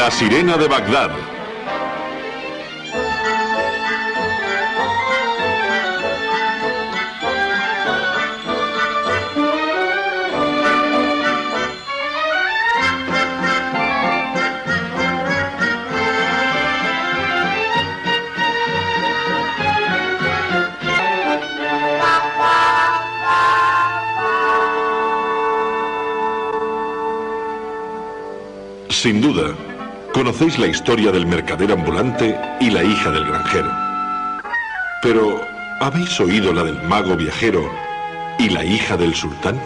La sirena de Bagdad. Sin duda, conocéis la historia del mercader ambulante y la hija del granjero. Pero, ¿habéis oído la del mago viajero y la hija del sultán?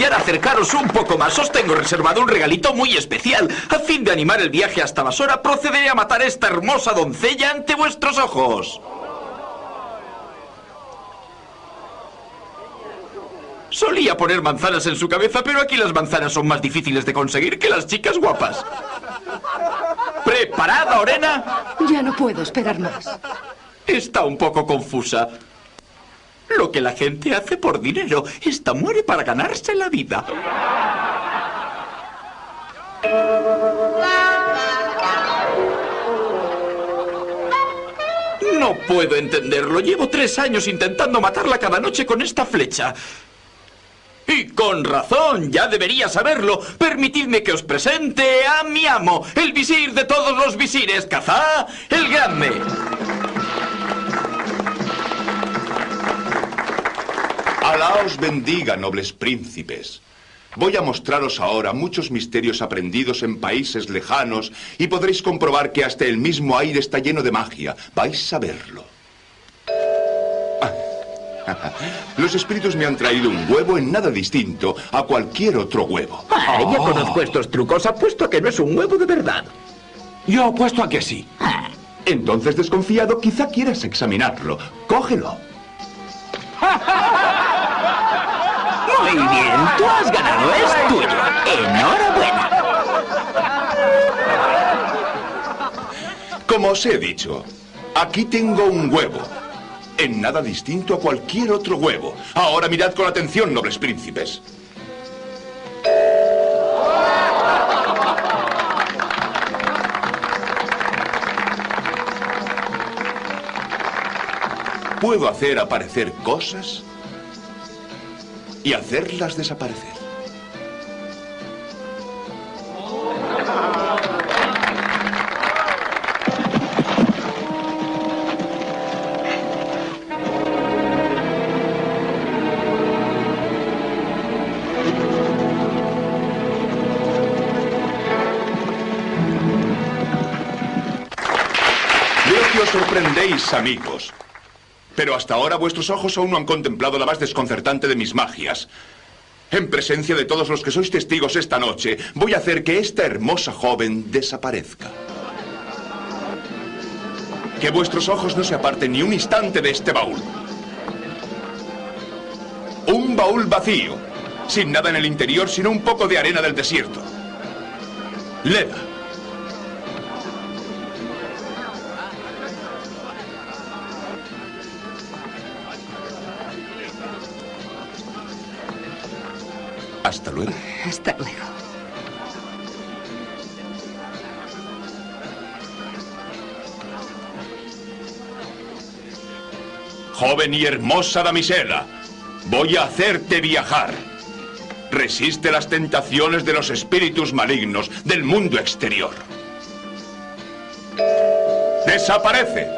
Y ahora acercaros un poco más. Os tengo reservado un regalito muy especial. A fin de animar el viaje hasta Basora, procederé a matar a esta hermosa doncella ante vuestros ojos. Solía poner manzanas en su cabeza, pero aquí las manzanas son más difíciles de conseguir que las chicas guapas. ¿Preparada, Orena? Ya no puedo esperar más. Está un poco confusa. Lo que la gente hace por dinero. Esta muere para ganarse la vida. No puedo entenderlo. Llevo tres años intentando matarla cada noche con esta flecha. Y con razón, ya debería saberlo. Permitidme que os presente a mi amo, el visir de todos los visires, Cazá el Grande. Alá os bendiga, nobles príncipes. Voy a mostraros ahora muchos misterios aprendidos en países lejanos y podréis comprobar que hasta el mismo aire está lleno de magia. Vais a verlo. Los espíritus me han traído un huevo en nada distinto a cualquier otro huevo. Ah, ya conozco estos trucos. Apuesto a que no es un huevo de verdad. Yo apuesto a que sí. Entonces, desconfiado, quizá quieras examinarlo. Cógelo. Muy bien, tú has ganado, es tuyo. Enhorabuena. Como os he dicho, aquí tengo un huevo. En nada distinto a cualquier otro huevo. Ahora mirad con atención, nobles príncipes. Puedo hacer aparecer cosas y hacerlas desaparecer. Sorprendéis, amigos. Pero hasta ahora vuestros ojos aún no han contemplado la más desconcertante de mis magias. En presencia de todos los que sois testigos esta noche, voy a hacer que esta hermosa joven desaparezca. Que vuestros ojos no se aparten ni un instante de este baúl. Un baúl vacío, sin nada en el interior sino un poco de arena del desierto. Leda. Joven y hermosa damisela, voy a hacerte viajar. Resiste las tentaciones de los espíritus malignos del mundo exterior. Desaparece.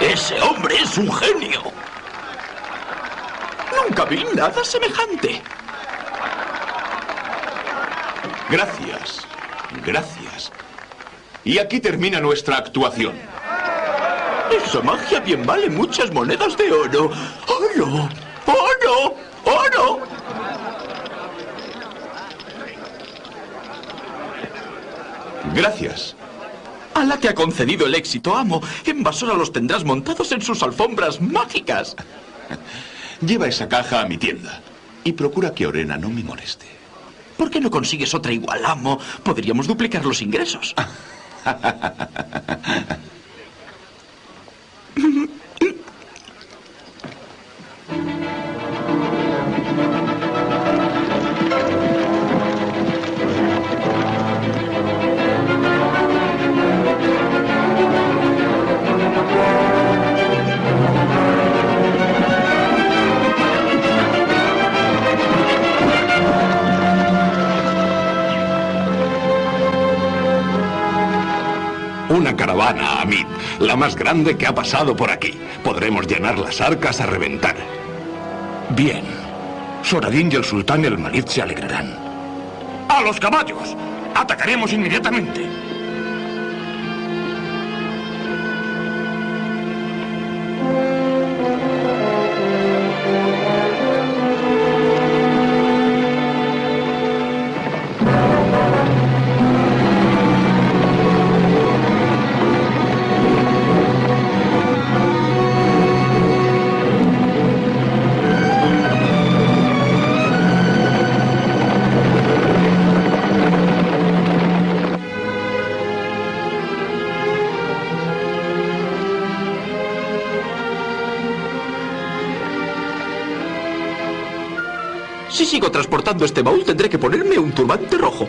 Ese hombre es un genio. Nunca vi nada semejante. Gracias. Gracias. Y aquí termina nuestra actuación. Esa magia bien vale muchas monedas de oro. ¡Oro! ¡Oro! ¡Oro! Gracias. A la que ha concedido el éxito, amo, en Basora los tendrás montados en sus alfombras mágicas. Lleva esa caja a mi tienda. Y procura que Orena no me moleste. ¿Por qué no consigues otra igual, amo? Podríamos duplicar los ingresos. La más grande que ha pasado por aquí. Podremos llenar las arcas a reventar. Bien. Soradín y el sultán el Malid se alegrarán. ¡A los caballos! Atacaremos inmediatamente. Este baúl, tendré que ponerme un turbante rojo.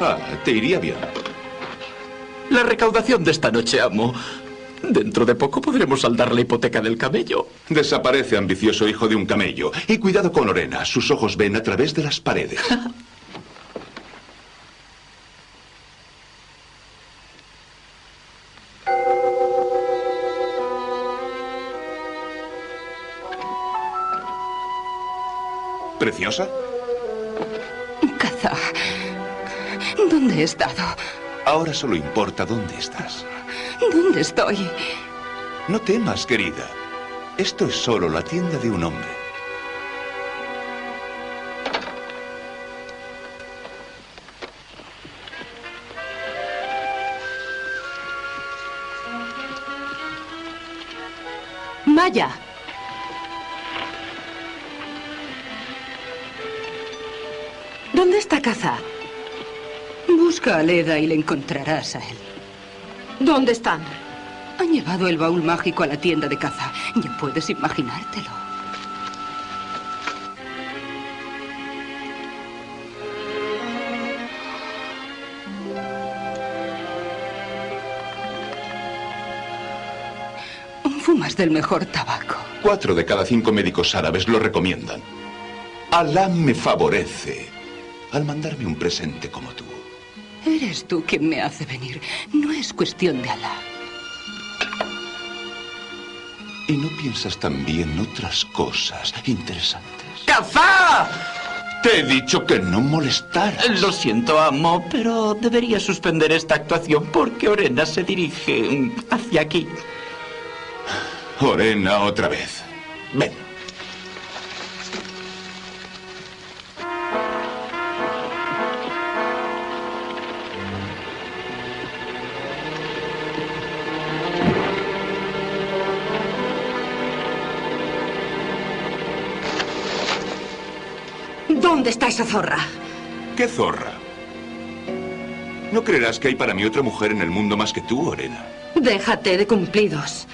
Ah, te iría bien. La recaudación de esta noche, amo. Dentro de poco podremos saldar la hipoteca del camello. Desaparece, ambicioso hijo de un camello. Y cuidado con Lorena. Sus ojos ven a través de las paredes. ¿Preciosa? Caza. ¿Dónde he estado? Ahora solo importa dónde estás. ¿Dónde estoy? No temas, querida. Esto es solo la tienda de un hombre. Maya. ¿Dónde está Caza? Busca a Leda y le encontrarás a él. ¿Dónde están? Han llevado el baúl mágico a la tienda de caza. Ya puedes imaginártelo. Fumas del mejor tabaco. Cuatro de cada cinco médicos árabes lo recomiendan. Alá me favorece al mandarme un presente como tú. Eres tú quien me hace venir. No es cuestión de Alá. ¿Y no piensas también otras cosas interesantes? ¡Cazá! Te he dicho que no molestaras. Lo siento, amo, pero debería suspender esta actuación porque Orena se dirige hacia aquí. Orena, otra vez. Ven. Esa zorra? ¿Qué zorra? No creerás que hay para mí otra mujer en el mundo más que tú, Orena. Déjate de cumplidos.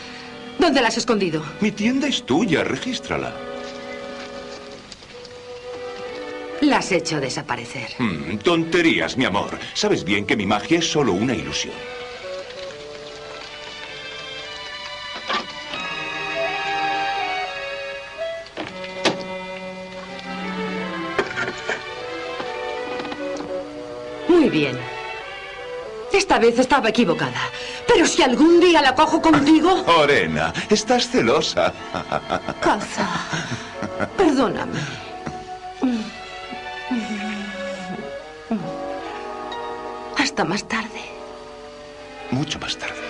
¿Dónde la has escondido? Mi tienda es tuya, regístrala. La has hecho desaparecer. Mm, tonterías, mi amor. Sabes bien que mi magia es solo una ilusión. Bien. Esta vez estaba equivocada. Pero si algún día la cojo contigo... Orena, estás celosa. Caza. Perdóname. Hasta más tarde. Mucho más tarde.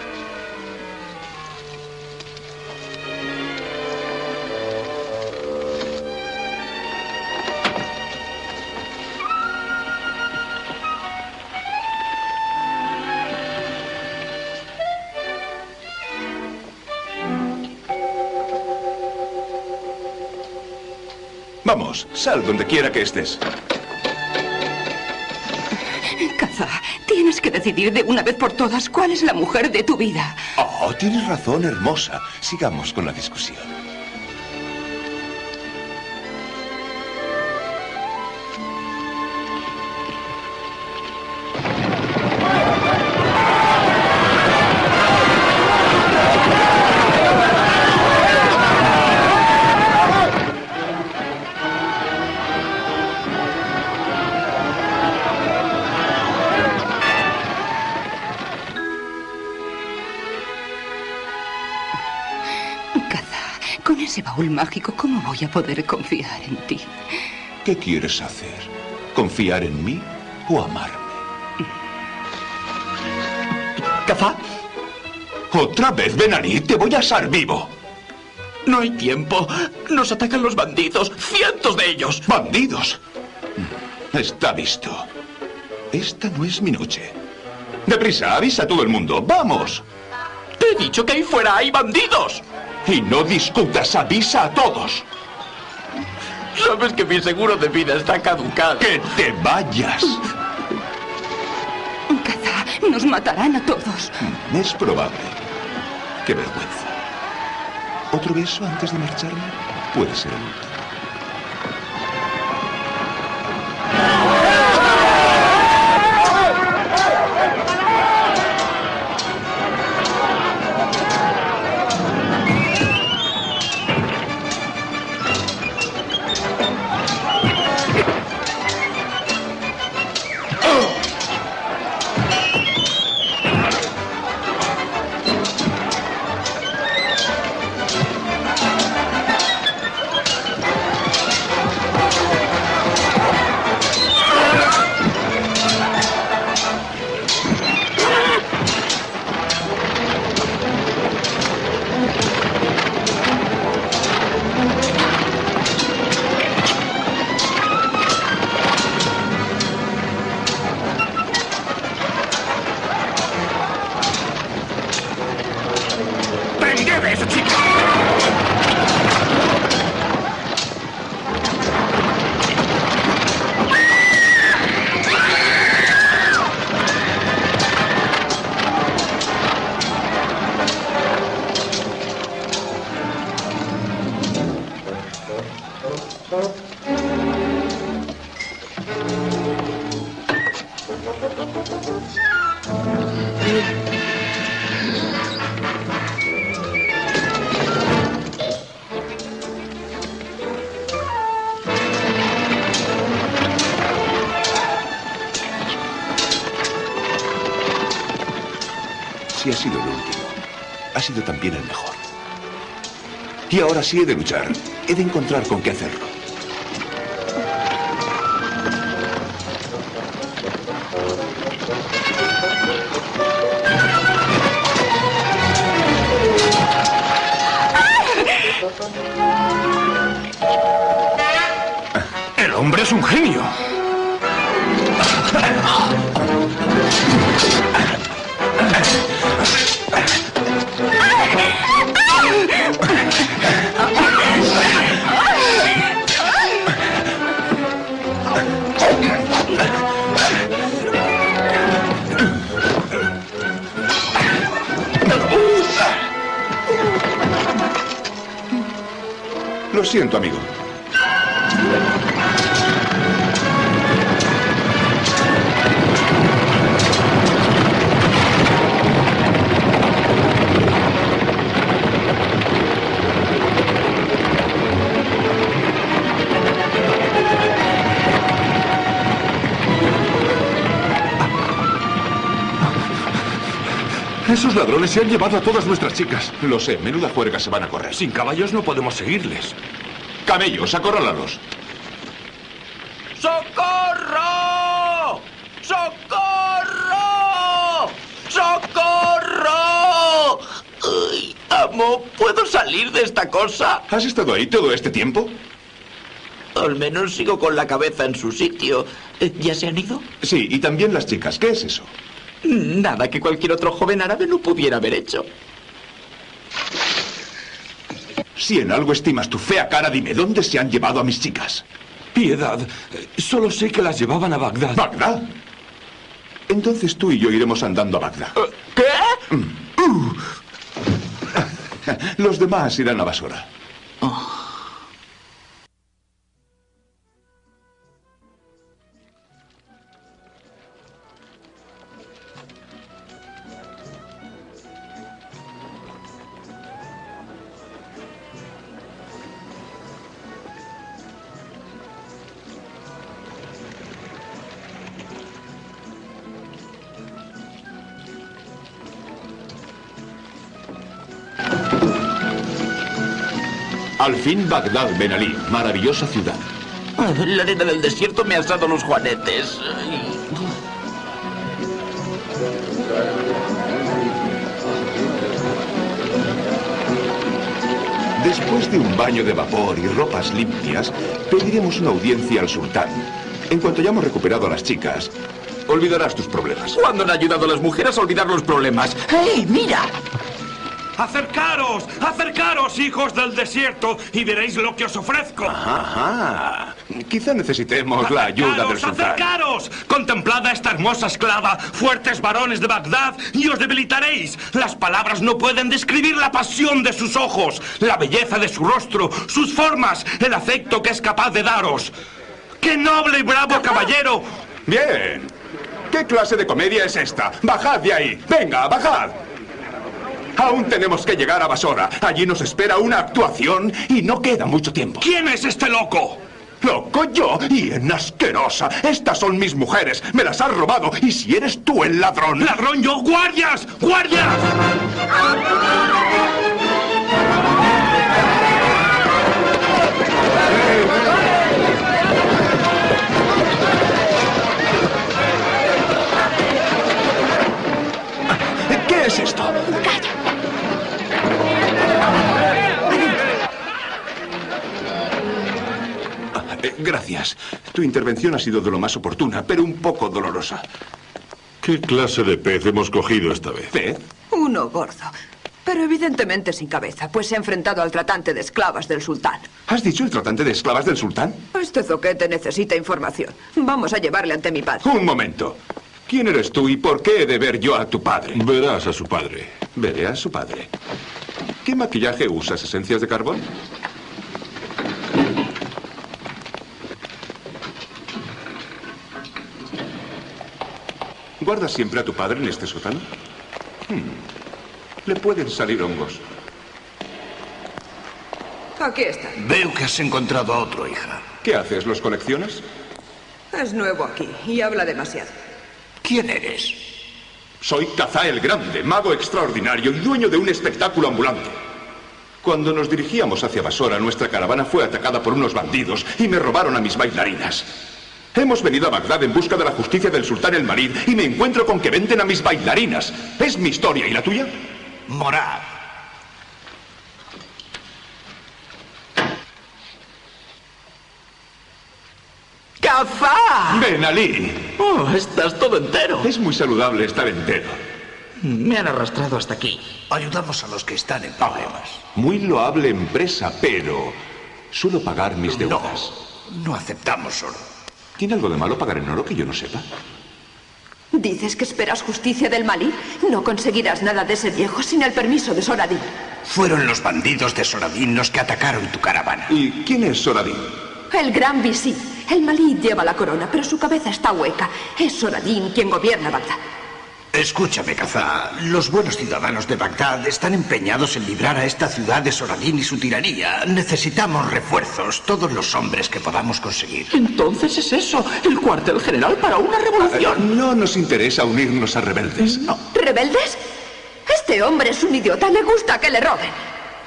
Vamos, sal donde quiera que estés. Caza, tienes que decidir de una vez por todas cuál es la mujer de tu vida. Oh, tienes razón, hermosa. Sigamos con la discusión. Mágico, ¿cómo voy a poder confiar en ti? ¿Qué quieres hacer? ¿Confiar en mí o amarme? ¿Caza? Otra vez, Benarí, te voy a asar vivo. No hay tiempo. Nos atacan los bandidos. ¡Cientos de ellos! ¡Bandidos! Está visto. Esta no es mi noche. Deprisa, avisa a todo el mundo. ¡Vamos! Te he dicho que ahí fuera hay bandidos. Y no discutas, avisa a todos. Sabes que mi seguro de vida está caducado. ¡Que te vayas! Caza, nos matarán a todos. Es probable. ¡Qué vergüenza! ¿Otro beso antes de marcharme? Puede ser el último. Ahora sí he de luchar. He de encontrar con qué hacerlo. Lo siento, amigo. Esos ladrones se han llevado a todas nuestras chicas. Lo sé, menuda juerga se van a correr. Sin caballos no podemos seguirles. Camellos, acorrálalos. ¡Socorro! ¡Socorro! ¡Socorro! Ay, amo, ¿puedo salir de esta cosa? ¿Has estado ahí todo este tiempo? Al menos sigo con la cabeza en su sitio. Eh, ¿Ya se han ido? Sí, y también las chicas. ¿Qué es eso? Nada que cualquier otro joven árabe no pudiera haber hecho. Si en algo estimas tu fea cara, dime, ¿dónde se han llevado a mis chicas? Piedad. eh, Solo sé que las llevaban a Bagdad. ¿Bagdad? Entonces tú y yo iremos andando a Bagdad. ¿Qué? Los demás irán a Basora. Al fin Bagdad, Ben Ali. Maravillosa ciudad. La arena del desierto me ha asado los juanetes. Después de un baño de vapor y ropas limpias, pediremos una audiencia al sultán. En cuanto hayamos recuperado a las chicas, olvidarás tus problemas. ¿Cuándo han ayudado a las mujeres a olvidar los problemas? ¡Hey, mira! Acercaros, acercaros, hijos del desierto, y veréis lo que os ofrezco. Ajá. Quizá necesitemos la ayuda del sultán. acercaros. Contemplad a esta hermosa esclava, fuertes varones de Bagdad, y os debilitaréis. Las palabras no pueden describir la pasión de sus ojos, la belleza de su rostro, sus formas, el afecto que es capaz de daros. ¡Qué noble y bravo caballero! Bien. ¿Qué clase de comedia es esta? Bajad de ahí. Venga, bajad. Aún tenemos que llegar a Basora. Allí nos espera una actuación y no queda mucho tiempo. ¿Quién es este loco? Loco yo y en asquerosa. Estas son mis mujeres. Me las has robado. Y si eres tú el ladrón. ¡Ladrón yo! ¡Guardias! ¡Guardias! ¿Qué es esto? Gracias. Tu intervención ha sido de lo más oportuna, pero un poco dolorosa. ¿Qué clase de pez hemos cogido esta vez? ¿Pez? Uno gordo. Pero evidentemente sin cabeza, pues se ha enfrentado al tratante de esclavas del sultán. ¿Has dicho el tratante de esclavas del sultán? Este zoquete necesita información. Vamos a llevarle ante mi padre. Un momento. ¿Quién eres tú y por qué he de ver yo a tu padre? Verás a su padre. Veré a su padre. ¿Qué maquillaje usas? ¿Esencias de carbón? ¿Guardas siempre a tu padre en este sótano? Hmm. Le pueden salir hongos. Aquí está. Veo que has encontrado a otro, hija. ¿Qué haces? ¿Los coleccionas? Es nuevo aquí y habla demasiado. ¿Quién eres? Soy Kazá el Grande, mago extraordinario y dueño de un espectáculo ambulante. Cuando nos dirigíamos hacia Basora, nuestra caravana fue atacada por unos bandidos y me robaron a mis bailarinas. Hemos venido a Bagdad en busca de la justicia del sultán el Marid y me encuentro con que venden a mis bailarinas. ¿Es mi historia y la tuya? Morad. ¡Cafá! Ven, Ali. Oh, estás todo entero. Es muy saludable estar entero. Me han arrastrado hasta aquí. Ayudamos a los que están en ah, problemas. Muy loable empresa, pero suelo pagar mis deudas. No, no aceptamos oro. ¿Tiene algo de malo pagar en oro que yo no sepa? ¿Dices que esperas justicia del Malí? No conseguirás nada de ese viejo sin el permiso de Soradín. Fueron los bandidos de Soradín los que atacaron tu caravana. ¿Y quién es Soradín? El gran visir. El Malí lleva la corona, pero su cabeza está hueca. Es Soradín quien gobierna Bagdad. Escúchame, Kazá. Los buenos ciudadanos de Bagdad están empeñados en librar a esta ciudad de Soradín y su tiranía. Necesitamos refuerzos, todos los hombres que podamos conseguir. Entonces es eso, el cuartel general para una revolución. No nos interesa unirnos a rebeldes. No. ¿Rebeldes? Este hombre es un idiota, le gusta que le roben.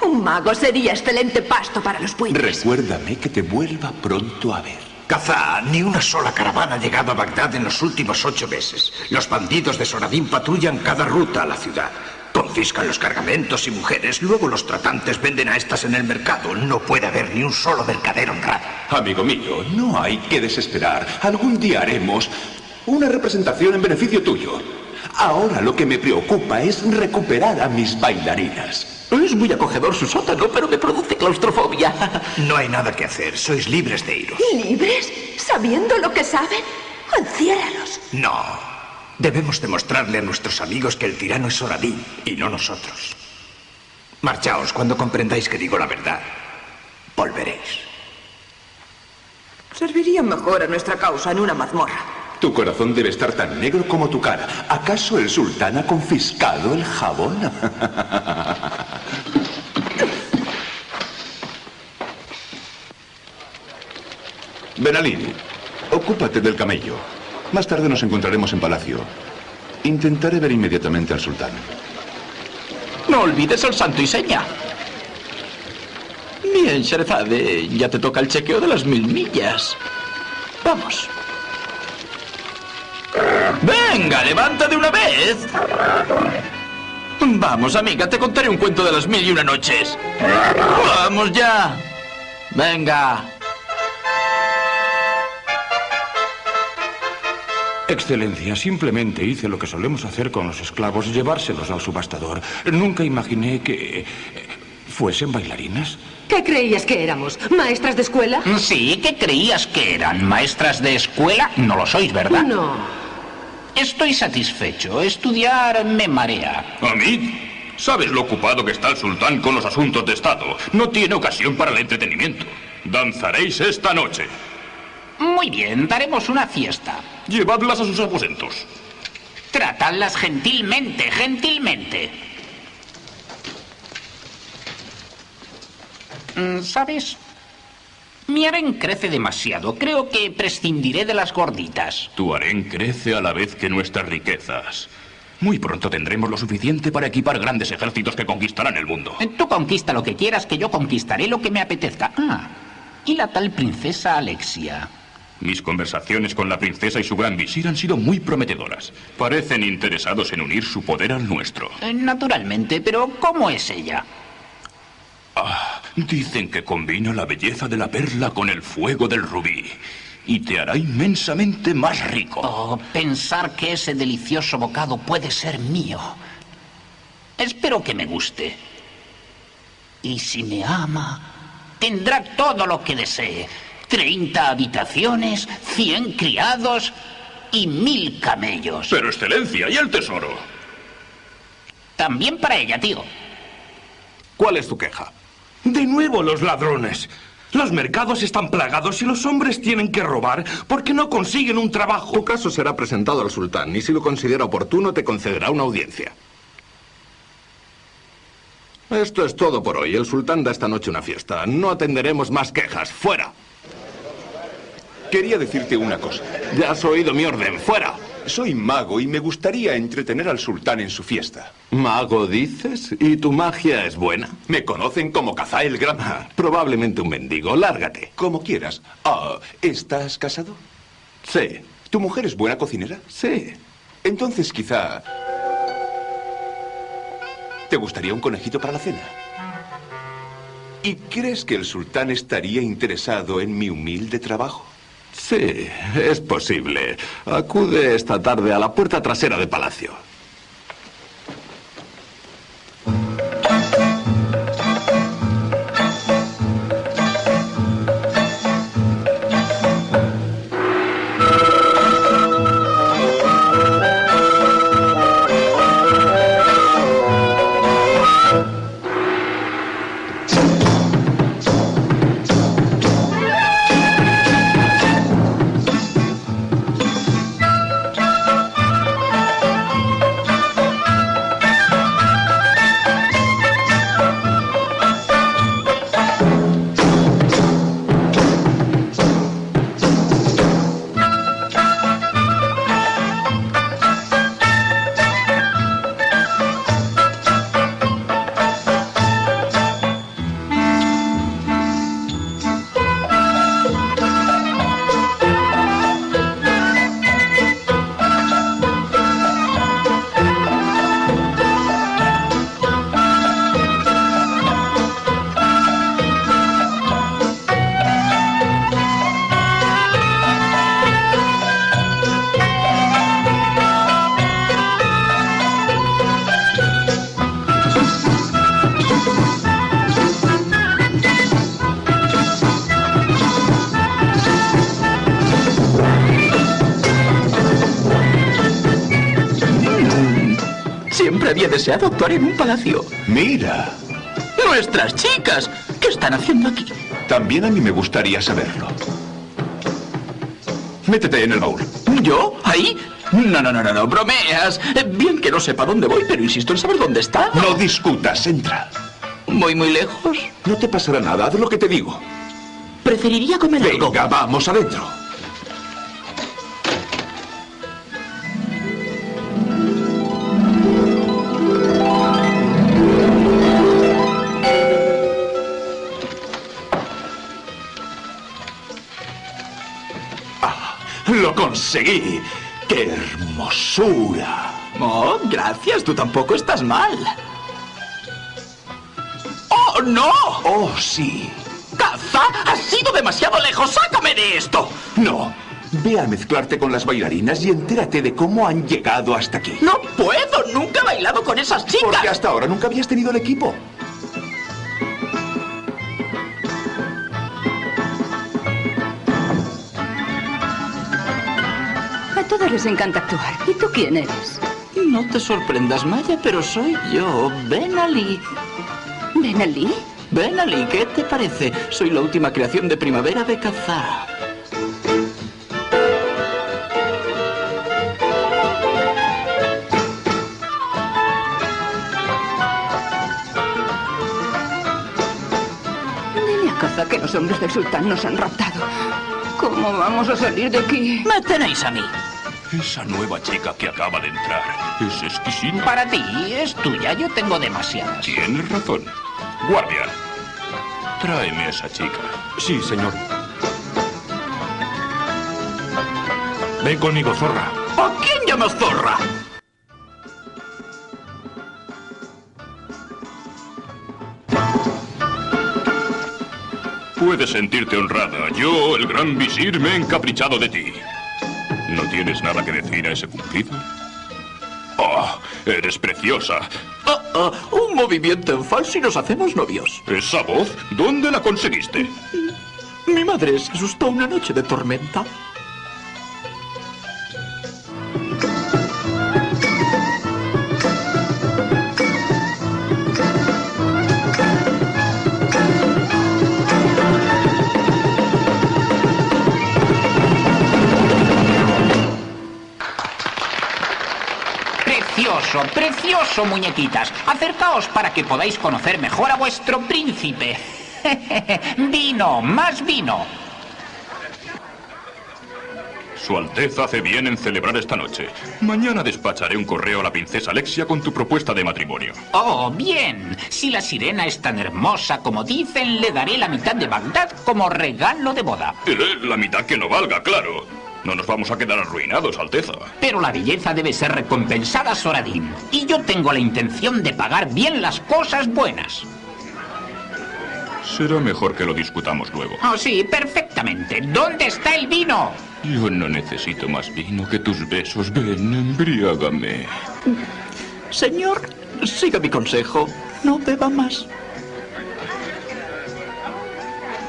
Un mago sería excelente pasto para los puentes. Recuérdame que te vuelva pronto a ver. Kazá, ni una sola caravana ha llegado a Bagdad en los últimos ocho meses. Los bandidos de Soradín patrullan cada ruta a la ciudad. Confiscan los cargamentos y mujeres, luego los tratantes venden a estas en el mercado. No puede haber ni un solo mercader honrado. Amigo mío, no hay que desesperar. Algún día haremos una representación en beneficio tuyo. Ahora lo que me preocupa es recuperar a mis bailarinas. Es muy acogedor su sótano, pero me produce claustrofobia. No hay nada que hacer, sois libres de iros. ¿Libres? ¿Sabiendo lo que saben? Enciérralos. No. Debemos demostrarle a nuestros amigos que el tirano es Soradín y no nosotros. Marchaos cuando comprendáis que digo la verdad. Volveréis. Serviría mejor a nuestra causa en una mazmorra. Tu corazón debe estar tan negro como tu cara. ¿Acaso el sultán ha confiscado el jabón? Benalí, ocúpate del camello. Más tarde nos encontraremos en palacio. Intentaré ver inmediatamente al sultán. No olvides el santo y seña. Bien, Sherezade, ya te toca el chequeo de las mil millas. Vamos. Venga, levanta de una vez. Vamos, amiga, te contaré un cuento de las mil y una noches. Vamos ya. Venga. Excelencia, simplemente hice lo que solemos hacer con los esclavos, llevárselos al subastador. Nunca imaginé que... eh, ¿Fuesen bailarinas? ¿Qué creías que éramos? ¿Maestras de escuela? Sí, ¿qué creías que eran? ¿Maestras de escuela? No lo sois, ¿verdad? No. Estoy satisfecho. Estudiar me marea. Hamid, ¿sabes lo ocupado que está el sultán con los asuntos de Estado? No tiene ocasión para el entretenimiento. Danzaréis esta noche. Muy bien, daremos una fiesta. Llevadlas a sus aposentos. Tratadlas gentilmente, gentilmente. Mm, ¿Sabes? Mi harén crece demasiado. Creo que prescindiré de las gorditas. Tu harén crece a la vez que nuestras riquezas. Muy pronto tendremos lo suficiente para equipar grandes ejércitos que conquistarán el mundo. Eh, Tú conquista lo que quieras, que yo conquistaré lo que me apetezca. Ah, y la tal princesa Alexia. Mis conversaciones con la princesa y su gran visir han sido muy prometedoras. Parecen interesados en unir su poder al nuestro. Eh, Naturalmente, pero ¿cómo es ella? Ah, dicen que combina la belleza de la perla con el fuego del rubí. Y te hará inmensamente más rico. Oh, pensar que ese delicioso bocado puede ser mío. Espero que me guste. Y si me ama, tendrá todo lo que desee. Treinta habitaciones, cien criados y mil camellos. Pero, excelencia, ¿y el tesoro? También para ella, tío. ¿Cuál es tu queja? De nuevo los ladrones. Los mercados están plagados y los hombres tienen que robar porque no consiguen un trabajo. Tu caso será presentado al sultán y si lo considera oportuno te concederá una audiencia. Esto es todo por hoy. El sultán da esta noche una fiesta. No atenderemos más quejas. ¡Fuera! Quería decirte una cosa. Ya has oído mi orden. ¡Fuera! Soy mago y me gustaría entretener al sultán en su fiesta. ¿Mago dices? ¿Y tu magia es buena? Me conocen como Cazá el Gran. Ah, probablemente un mendigo. Lárgate. Como quieras. Ah, ¿estás casado? Sí. ¿Tu mujer es buena cocinera? Sí. Entonces quizá... ¿Te gustaría un conejito para la cena? ¿Y crees que el sultán estaría interesado en mi humilde trabajo? Sí, es posible. Acude esta tarde a la puerta trasera de palacio. Deseado actuar en un palacio. Mira, Nuestras chicas, ¿qué están haciendo aquí? también a mí me gustaría saberlo. Métete en el baúl. ¿Yo? ¿Ahí? No, no, no, no, no, bromeas. Eh, Bien que no sepa dónde voy, pero insisto en saber dónde está. No discutas, entra. ¿Voy muy lejos? No te pasará nada, haz lo que te digo. Preferiría comer algo. Venga, vamos adentro. Conseguí. ¡Qué hermosura! Oh, gracias, tú tampoco estás mal. ¡Oh, no! Oh, sí. ¡Caza! ¡Has sido demasiado lejos! ¡Sácame de esto! No. Ve a mezclarte con las bailarinas y entérate de cómo han llegado hasta aquí. ¡No puedo! ¡Nunca he bailado con esas chicas! Porque hasta ahora nunca habías tenido el equipo. Les encanta actuar. ¿Y tú quién eres? No te sorprendas, Maya, pero soy yo, Ben Ali. ¿Ben Ali? Ben Ali, ¿qué te parece? Soy la última creación de primavera de Kazá. Dile a Caza que los hombres del sultán nos han raptado. ¿Cómo vamos a salir de aquí? Me tenéis a mí. Esa nueva chica que acaba de entrar es exquisita. Para ti es tuya, yo tengo demasiadas. Tienes razón. Guardia, tráeme a esa chica. Sí, señor. Ven conmigo, zorra. ¿A quién llamas zorra? Puedes sentirte honrada. Yo, el gran visir, me he encaprichado de ti. ¿No tienes nada que decir a ese cumplido? Oh, eres preciosa. Ah, ah, un movimiento en falso y nos hacemos novios. ¿Esa voz? ¿Dónde la conseguiste? Mi madre se asustó una noche de tormenta. Precioso, precioso, muñequitas. Acercaos para que podáis conocer mejor a vuestro príncipe. vino, más vino. Su Alteza hace bien en celebrar esta noche. Mañana despacharé un correo a la princesa Alexia con tu propuesta de matrimonio. Oh, bien. Si la sirena es tan hermosa como dicen, le daré la mitad de Bagdad como regalo de boda. La mitad que no valga, claro. No nos vamos a quedar arruinados, Alteza. Pero la belleza debe ser recompensada, Soradín. Y yo tengo la intención de pagar bien las cosas buenas. Será mejor que lo discutamos luego. Oh, sí, perfectamente. ¿Dónde está el vino? Yo no necesito más vino que tus besos. Ven, embriágame. Señor, siga mi consejo. No beba más.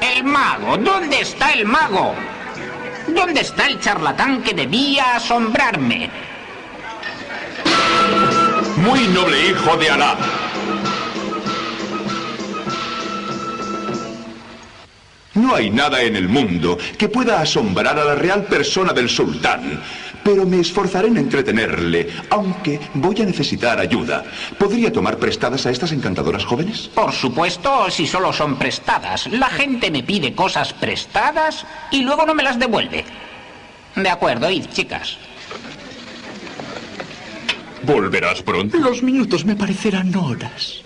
El mago. ¿Dónde está el mago? ¿Dónde está el charlatán que debía asombrarme? Muy noble hijo de Alá. No hay nada en el mundo que pueda asombrar a la real persona del sultán, pero me esforzaré en entretenerle, aunque voy a necesitar ayuda. ¿Podría tomar prestadas a estas encantadoras jóvenes? Por supuesto, si solo son prestadas. La gente me pide cosas prestadas y luego no me las devuelve. De acuerdo, id, chicas. ¿Volverás pronto? Los minutos me parecerán horas.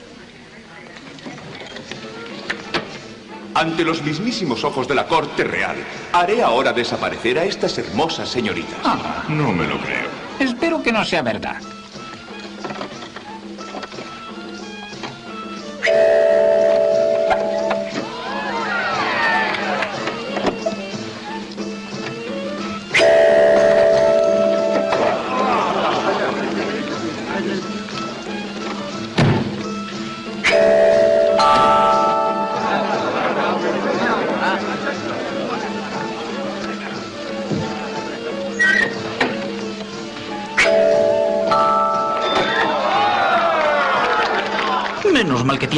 Ante los mismísimos ojos de la corte real, haré ahora desaparecer a estas hermosas señoritas. Ah, No me lo creo. espero que no sea verdad.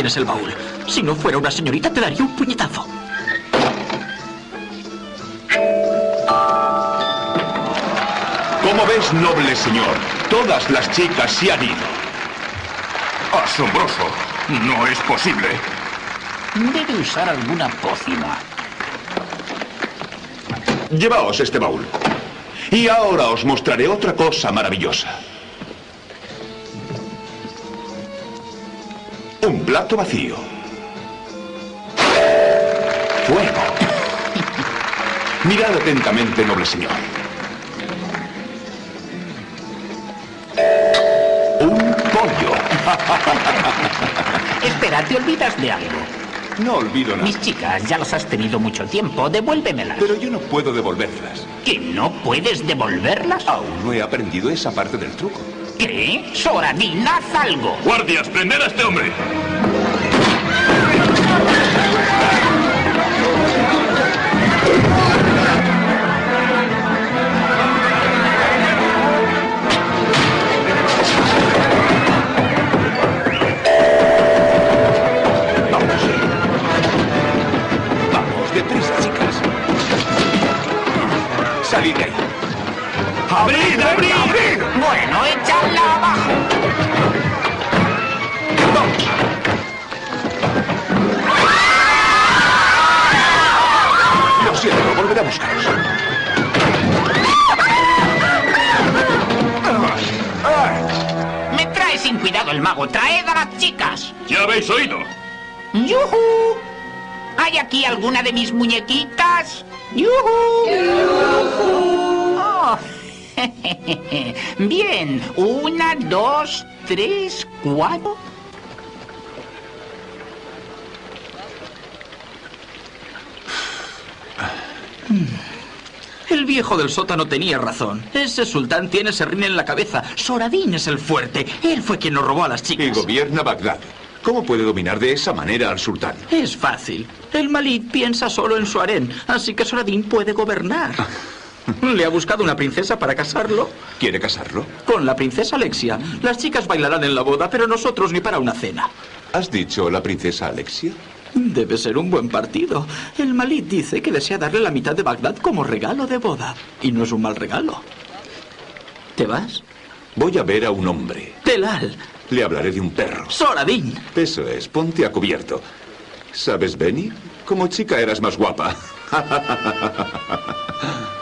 Tienes el baúl. Si no fuera una señorita, te daría un puñetazo. Como ves, noble señor, todas las chicas se han ido. Asombroso. No es posible. Debe usar alguna pócima. Llevaos este baúl. Y ahora os mostraré otra cosa maravillosa. Plato vacío. Fuego. Mirad atentamente, noble señor. Un pollo. Espera, te olvidas de algo. No olvido nada. Mis chicas, ya las has tenido mucho tiempo. Devuélvemelas. Pero yo no puedo devolverlas. ¿Que no puedes devolverlas? Aún no he aprendido esa parte del truco. ¿Qué? Soradín, haz algo. Guardias, prender a este hombre. Mago. Traed a las chicas. ¿Ya habéis oído? ¡Yujú! ¿Hay aquí alguna de mis muñequitas? ¡Yujú! Oh. Bien, una, dos, tres, cuatro. Viejo del sótano tenía razón. Ese sultán tiene serrín en la cabeza. Soradín es el fuerte. Él fue quien nos robó a las Y chicas. gobierna Bagdad. ¿Cómo puede dominar de esa manera al sultán? Es fácil. El Malid piensa solo en su harén, así que Soradín puede gobernar. Le ha buscado una princesa para casarlo ¿Quiere casarlo? con la princesa Alexia. Las chicas bailarán en la boda, pero nosotros ni para una cena. ¿Has dicho la princesa Alexia? Debe ser un buen partido. El Malid dice que desea darle la mitad de Bagdad como regalo de boda. Y no es un mal regalo. ¿Te vas? Voy a ver a un hombre. Telal. Le hablaré de un perro. Soradín. Eso es, ponte a cubierto. ¿Sabes, Benny? Como chica eras más guapa.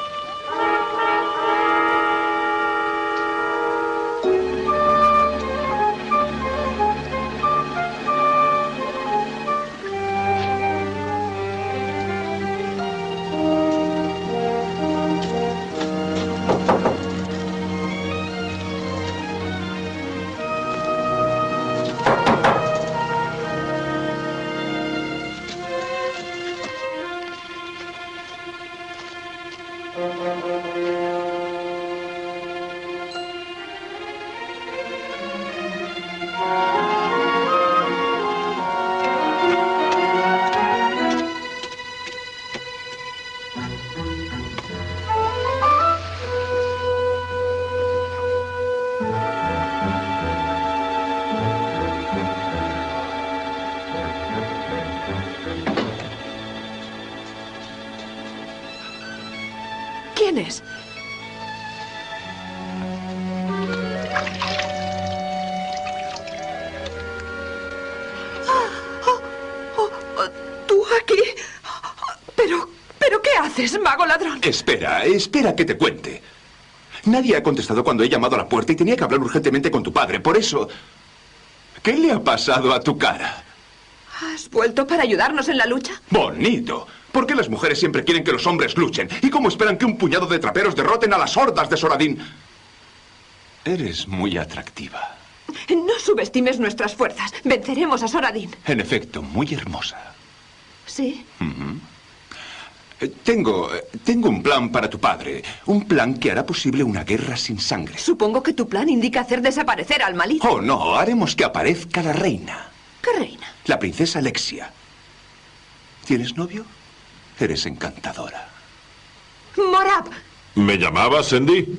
aquí? ¿Pero, pero qué haces, mago ladrón? Espera, espera que te cuente. Nadie ha contestado cuando he llamado a la puerta y tenía que hablar urgentemente con tu padre. Por eso... ¿Qué le ha pasado a tu cara? ¿Has vuelto para ayudarnos en la lucha? Bonito. ¿Por qué las mujeres siempre quieren que los hombres luchen? ¿Y cómo esperan que un puñado de traperos derroten a las hordas de Soradín? Eres muy atractiva. No subestimes nuestras fuerzas. Venceremos a Soradín. En efecto, muy hermosa. ¿Sí? Eh, Tengo, eh, tengo un plan para tu padre. Un plan que hará posible una guerra sin sangre. Supongo que tu plan indica hacer desaparecer al malí. Oh, no, haremos que aparezca la reina. ¿Qué reina? La princesa Alexia. ¿Tienes novio? Eres encantadora. Morab. ¿Me llamabas, Sandy?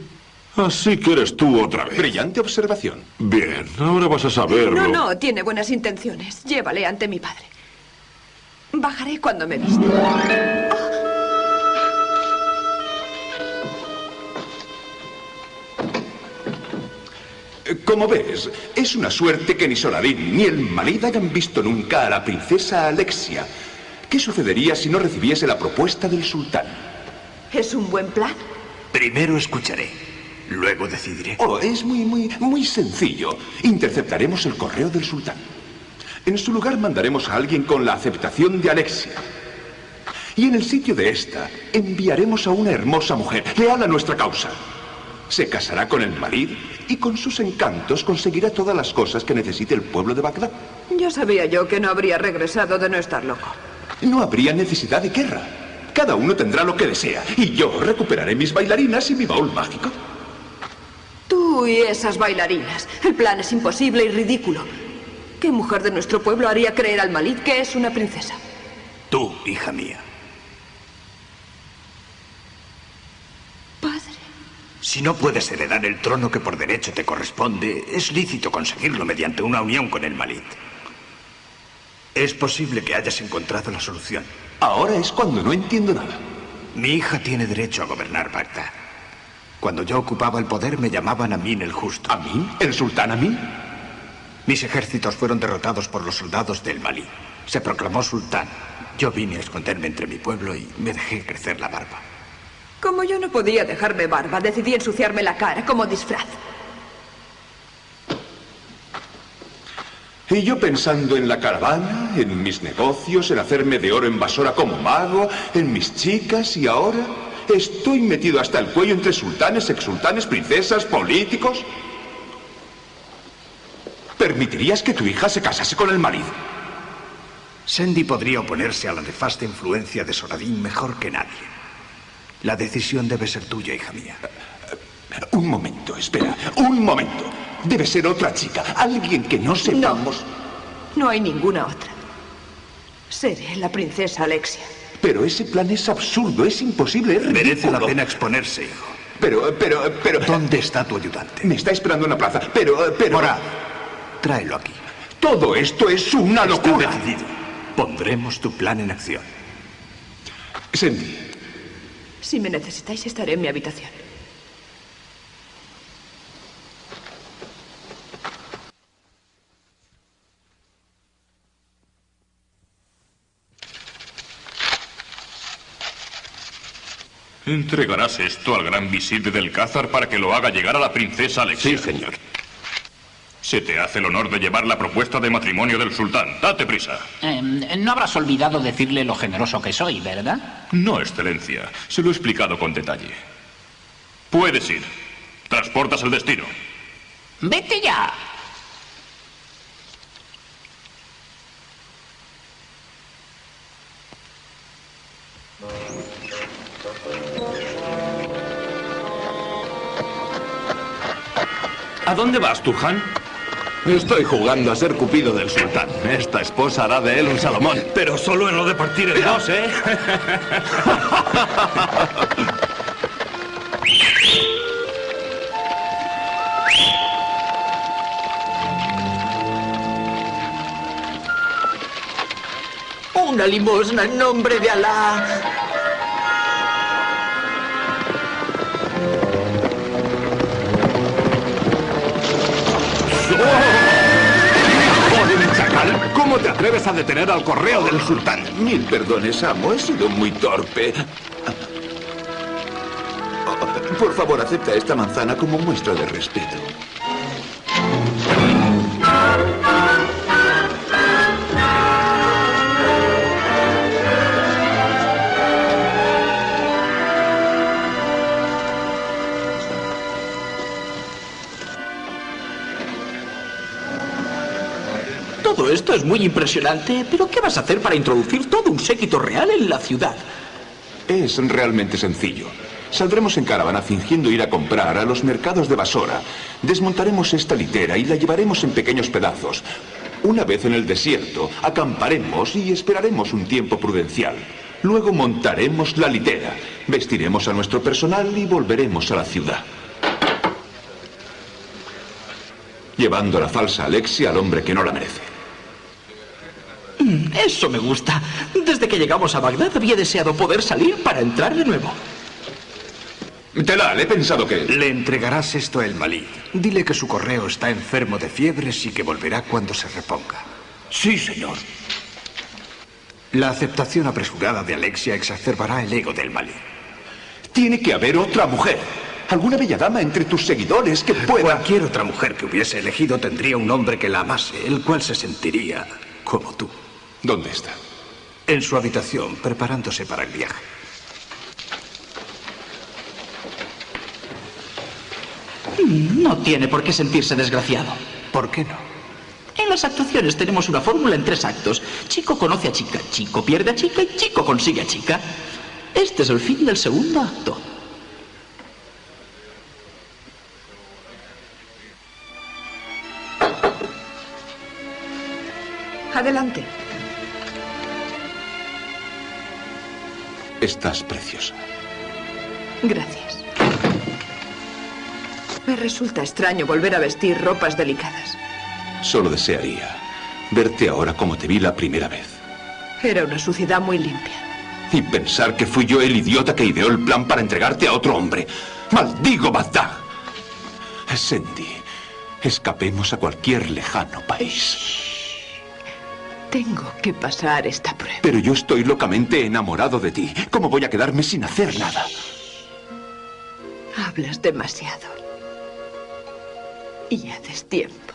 Así que eres tú otra vez. Brillante observación. Bien, ahora vas a saberlo. No, no, tiene buenas intenciones. Llévale ante mi padre. Bajaré cuando me viste. Como ves, es una suerte que ni Soladín ni el Malid hayan visto nunca a la princesa Alexia. ¿Qué sucedería si no recibiese la propuesta del sultán? ¿Es un buen plan? Primero escucharé, luego decidiré. Oh, es muy, muy, muy sencillo. Interceptaremos el correo del sultán. En su lugar mandaremos a alguien con la aceptación de Alexia. Y en el sitio de esta enviaremos a una hermosa mujer, leal a nuestra causa. Se casará con el Malid y con sus encantos conseguirá todas las cosas que necesite el pueblo de Bagdad. Ya sabía yo que no habría regresado de no estar loco. No habría necesidad de guerra. Cada uno tendrá lo que desea. Y yo recuperaré mis bailarinas y mi baúl mágico. Tú y esas bailarinas. El plan es imposible y ridículo. ¿Qué mujer de nuestro pueblo haría creer al Malid que es una princesa? Tú, hija mía. Padre. Si no puedes heredar el trono que por derecho te corresponde, es lícito conseguirlo mediante una unión con el Malid. Es posible que hayas encontrado la solución. Ahora es cuando no entiendo nada. Mi hija tiene derecho a gobernar Bagdad. Cuando yo ocupaba el poder me llamaban Amin el Justo. ¿Amin? ¿El sultán Amin? Mis ejércitos fueron derrotados por los soldados del Malí. Se proclamó sultán. Yo vine a esconderme entre mi pueblo y me dejé crecer la barba. Como yo no podía dejarme barba, decidí ensuciarme la cara como disfraz. Y yo pensando en la caravana, en mis negocios, en hacerme de oro en basora como mago, en mis chicas y ahora estoy metido hasta el cuello entre sultanes, exsultanes, princesas, políticos. ¿Permitirías que tu hija se casase con el marido? Sandy podría oponerse a la nefasta influencia de Soradín mejor que nadie. La decisión debe ser tuya, hija mía. Un momento, espera, un momento. Debe ser otra chica, alguien que no sepamos. No hay ninguna otra. Seré la princesa Alexia. Pero ese plan es absurdo, es imposible, es ridículo. Merece la pena exponerse, hijo. Pero, pero, pero... ¿Dónde está tu ayudante? Me está esperando en la plaza, pero, pero... Morad, tráelo aquí. Todo esto es una Está locura. decidido. Pondremos tu plan en acción. Sandy, Si me necesitáis, estaré en mi habitación. ¿Entregarás esto al gran visir del Cázar para que lo haga llegar a la princesa Alexia? Sí, señor. Se te hace el honor de llevar la propuesta de matrimonio del sultán. Date prisa. Em, no habrás olvidado decirle lo generoso que soy, ¿verdad? No, excelencia. Se lo he explicado con detalle. Puedes ir. Transportas el destino. Vete ya. ¿A dónde vas tú, Han? Estoy jugando a ser Cupido del sultán. Esta esposa hará de él un Salomón. Pero solo en lo de partir en dos, ¿eh? Una limosna en nombre de Alá. ¿Cómo te atreves a detener al correo del sultán? Mil perdones, amo. He sido muy torpe. Por favor, acepta esta manzana como muestra de respeto. Es muy impresionante, pero ¿qué vas a hacer para introducir todo un séquito real en la ciudad? Es realmente sencillo. Saldremos en caravana fingiendo ir a comprar a los mercados de Basora. Desmontaremos esta litera y la llevaremos en pequeños pedazos. Una vez en el desierto, acamparemos y esperaremos un tiempo prudencial. Luego montaremos la litera, vestiremos a nuestro personal y volveremos a la ciudad. Llevando la falsa Alexia al hombre que no la merece. Eso me gusta. Desde que llegamos a Bagdad había deseado poder salir para entrar de nuevo. Telal, he pensado que... Le entregarás esto a El Malí. Dile que su correo está enfermo de fiebres y que volverá cuando se reponga. Sí, señor. La aceptación apresurada de Alexia exacerbará el ego del Malí. Tiene que haber otra mujer. Alguna bella dama entre tus seguidores que pueda... Cualquier otra mujer que hubiese elegido tendría un hombre que la amase, el cual se sentiría como tú. ¿Dónde está? En su habitación, preparándose para el viaje. No tiene por qué sentirse desgraciado. ¿Por qué no? En las actuaciones tenemos una fórmula en tres actos. Chico conoce a chica, chico pierde a chica y chico consigue a chica. Este es el fin del segundo acto. Adelante. Estás preciosa. Gracias. Me resulta extraño volver a vestir ropas delicadas. Solo desearía verte ahora como te vi la primera vez. Era una suciedad muy limpia. Y pensar que fui yo el idiota que ideó el plan para entregarte a otro hombre. ¡Maldigo Bagdad! Sandy, escapemos a cualquier lejano país. Tengo que pasar esta prueba. Pero yo estoy locamente enamorado de ti. ¿Cómo voy a quedarme sin hacer nada? Hablas demasiado. Y haces tiempo.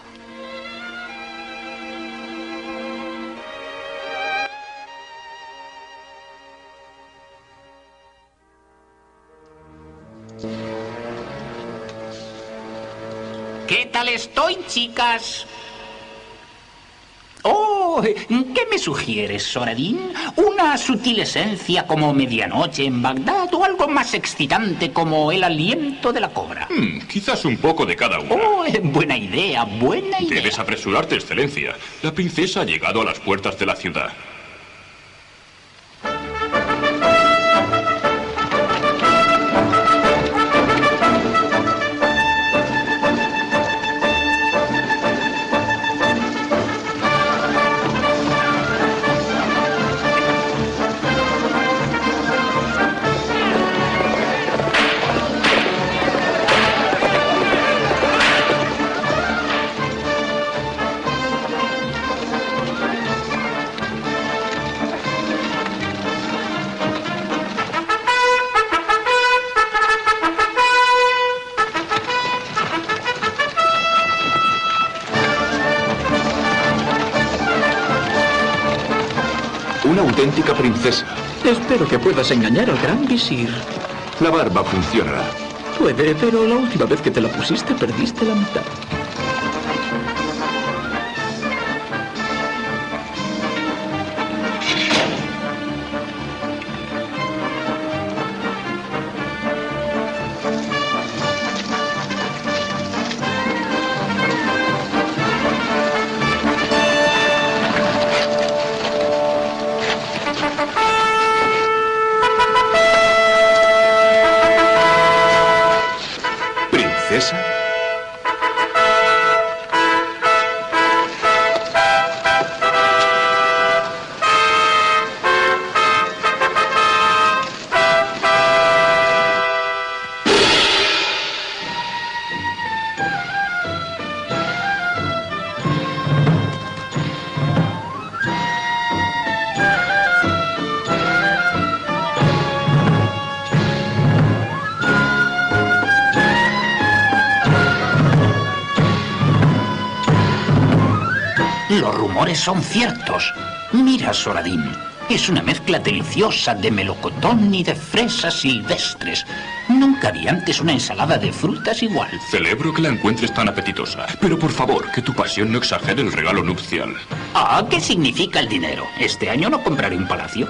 ¿Qué tal estoy, chicas? Oh, ¿qué me sugieres, Soradín? ¿Una sutil esencia como medianoche en Bagdad o algo más excitante como el aliento de la cobra? Hmm, quizás un poco de cada una. Oh, eh, buena idea, buena idea. Debes apresurarte, excelencia. La princesa ha llegado a las puertas de la ciudad. Una auténtica princesa. Espero que puedas engañar al gran visir. La barba funcionará. Puede, pero la última vez que te la pusiste perdiste la mitad. Son ciertos. Mira, Soradín. Es una mezcla deliciosa de melocotón y de fresas silvestres. Nunca vi antes una ensalada de frutas igual. Celebro que la encuentres tan apetitosa. Pero por favor, que tu pasión no exagere el regalo nupcial. Ah, ¿qué significa el dinero? Este año no compraré un palacio.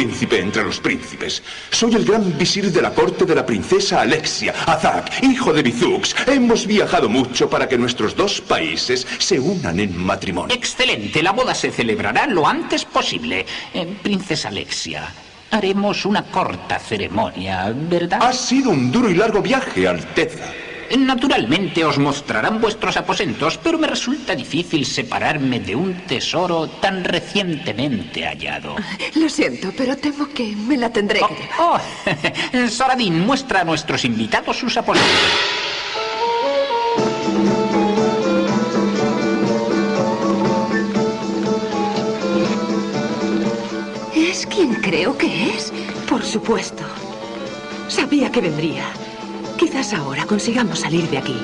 Príncipe entre los príncipes. Soy el gran visir de la corte de la princesa Alexia, Azak, hijo de Bizux. Hemos viajado mucho para que nuestros dos países se unan en matrimonio. Excelente, la boda se celebrará lo antes posible. Eh, princesa Alexia, haremos una corta ceremonia, ¿verdad? Ha sido un duro y largo viaje, Alteza. Naturalmente os mostrarán vuestros aposentos, pero me resulta difícil separarme de un tesoro tan recientemente hallado. Lo siento, pero temo que me la tendré que. Oh, Soradín, muestra a nuestros invitados sus aposentos. ¿Es quien creo que es? Por supuesto. Sabía que vendría. Quizás ahora consigamos salir de aquí.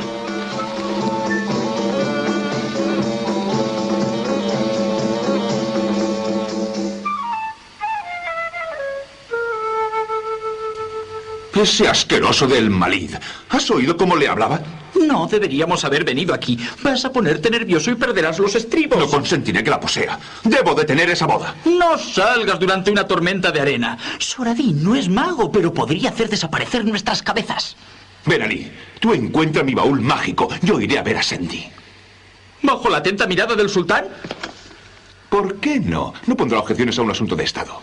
Ese asqueroso del Malid. ¿Has oído cómo le hablaba? No deberíamos haber venido aquí. Vas a ponerte nervioso y perderás los estribos. No consentiré que la posea. Debo detener esa boda. No salgas durante una tormenta de arena. Soradín no es mago, pero podría hacer desaparecer nuestras cabezas. Ven, Ali. Tú encuentra mi baúl mágico. Yo iré a ver a Sandy. ¿Bajo la atenta mirada del sultán? ¿Por qué no? No pondrá objeciones a un asunto de Estado.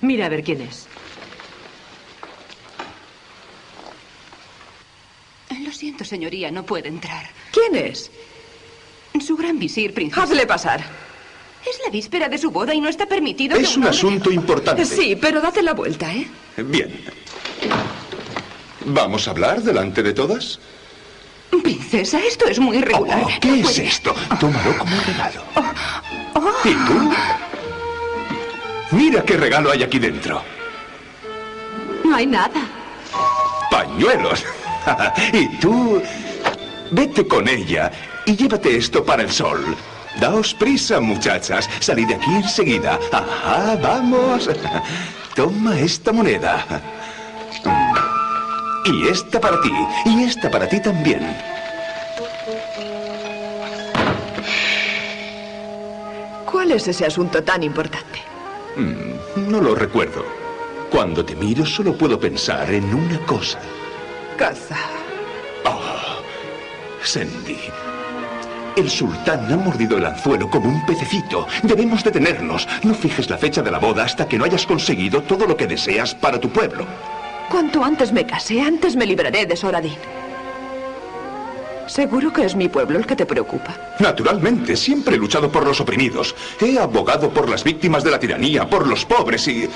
Mira a ver quién es. Lo siento, señoría, no puede entrar. ¿Quién es? Su gran visir, princesa. Hazle pasar. Es la víspera de su boda y no está permitido Es que un asunto importante. Sí, pero date la vuelta, ¿eh? Bien. ¿Vamos a hablar delante de todas? Princesa, esto es muy irregular. Oh, ¿Qué es esto? Tómalo como regalo. ¿Y tú? Mira qué regalo hay aquí dentro. No hay nada. Pañuelos. y tú, vete con ella y llévate esto para el sol. Daos prisa, muchachas. Salid de aquí enseguida. Ajá, vamos. Toma esta moneda. Y esta para ti. Y esta para ti también. ¿Cuál es ese asunto tan importante? Mm, no lo recuerdo. Cuando te miro solo puedo pensar en una cosa. Caza. Sandy. El sultán ha mordido el anzuelo como un pececito. Debemos detenernos. No fijes la fecha de la boda hasta que no hayas conseguido todo lo que deseas para tu pueblo. Cuanto antes me case, antes me libraré de Soradín. Seguro que es mi pueblo el que te preocupa. Naturalmente, siempre he luchado por los oprimidos. He abogado por las víctimas de la tiranía, por los pobres y...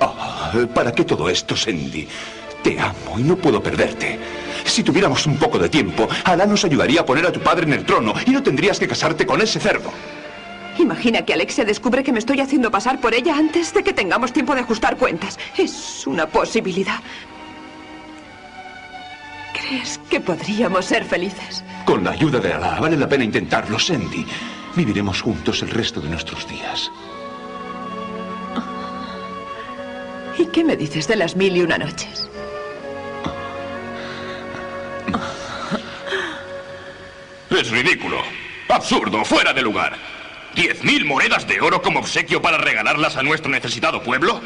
Ah, ¿Para qué todo esto, Sandy? Te amo y no puedo perderte. Si tuviéramos un poco de tiempo, Alá nos ayudaría a poner a tu padre en el trono y no tendrías que casarte con ese cerdo. Imagina que Alexia descubre que me estoy haciendo pasar por ella antes de que tengamos tiempo de ajustar cuentas. Es una posibilidad. ¿Crees que podríamos ser felices? Con la ayuda de Alá, vale la pena intentarlo, Sandy. Viviremos juntos el resto de nuestros días. ¿Y qué me dices de las mil y una noches? Es ridículo. Absurdo, fuera de lugar. ¿Diez mil monedas de oro como obsequio para regalarlas a nuestro necesitado pueblo?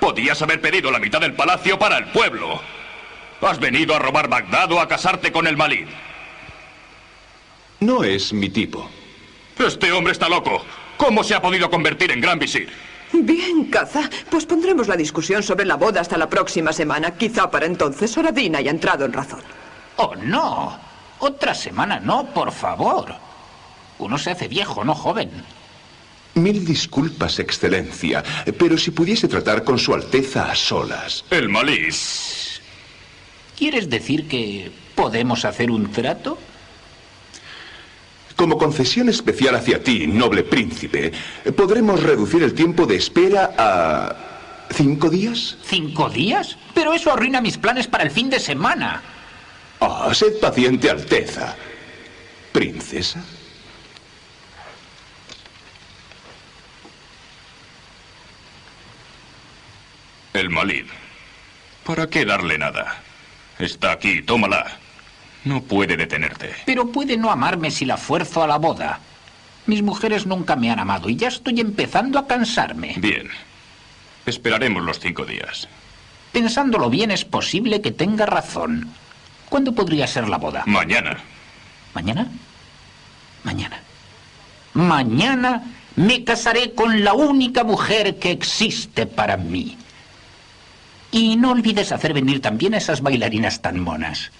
Podías haber pedido la mitad del palacio para el pueblo. ¿Has venido a robar Bagdad o a casarte con el Malid? No es mi tipo. Este hombre está loco. ¿Cómo se ha podido convertir en gran visir? Bien, Caza. Pues pondremos la discusión sobre la boda hasta la próxima semana. Quizá para entonces Soradín haya entrado en razón. Oh, no. Otra semana no, por favor. Uno se hace viejo, no joven. Mil disculpas, Excelencia, pero si pudiese tratar con Su Alteza a solas. El Malid. ¿Quieres decir que podemos hacer un trato? Como concesión especial hacia ti, noble príncipe, podremos reducir el tiempo de espera a... ¿Cinco días? ¿Cinco días? Pero eso arruina mis planes para el fin de semana. Ah, sed paciente, Alteza. ¿Princesa? El Malid. ¿Para qué darle nada? Está aquí, tómala. No puede detenerte. Pero puede no amarme si la fuerzo a la boda. Mis mujeres nunca me han amado y ya estoy empezando a cansarme. Bien. Esperaremos los cinco días. Pensándolo bien, es posible que tenga razón. ¿Cuándo podría ser la boda? Mañana. ¿Mañana? Mañana. Mañana me casaré con la única mujer que existe para mí. Y no olvides hacer venir también a esas bailarinas tan monas.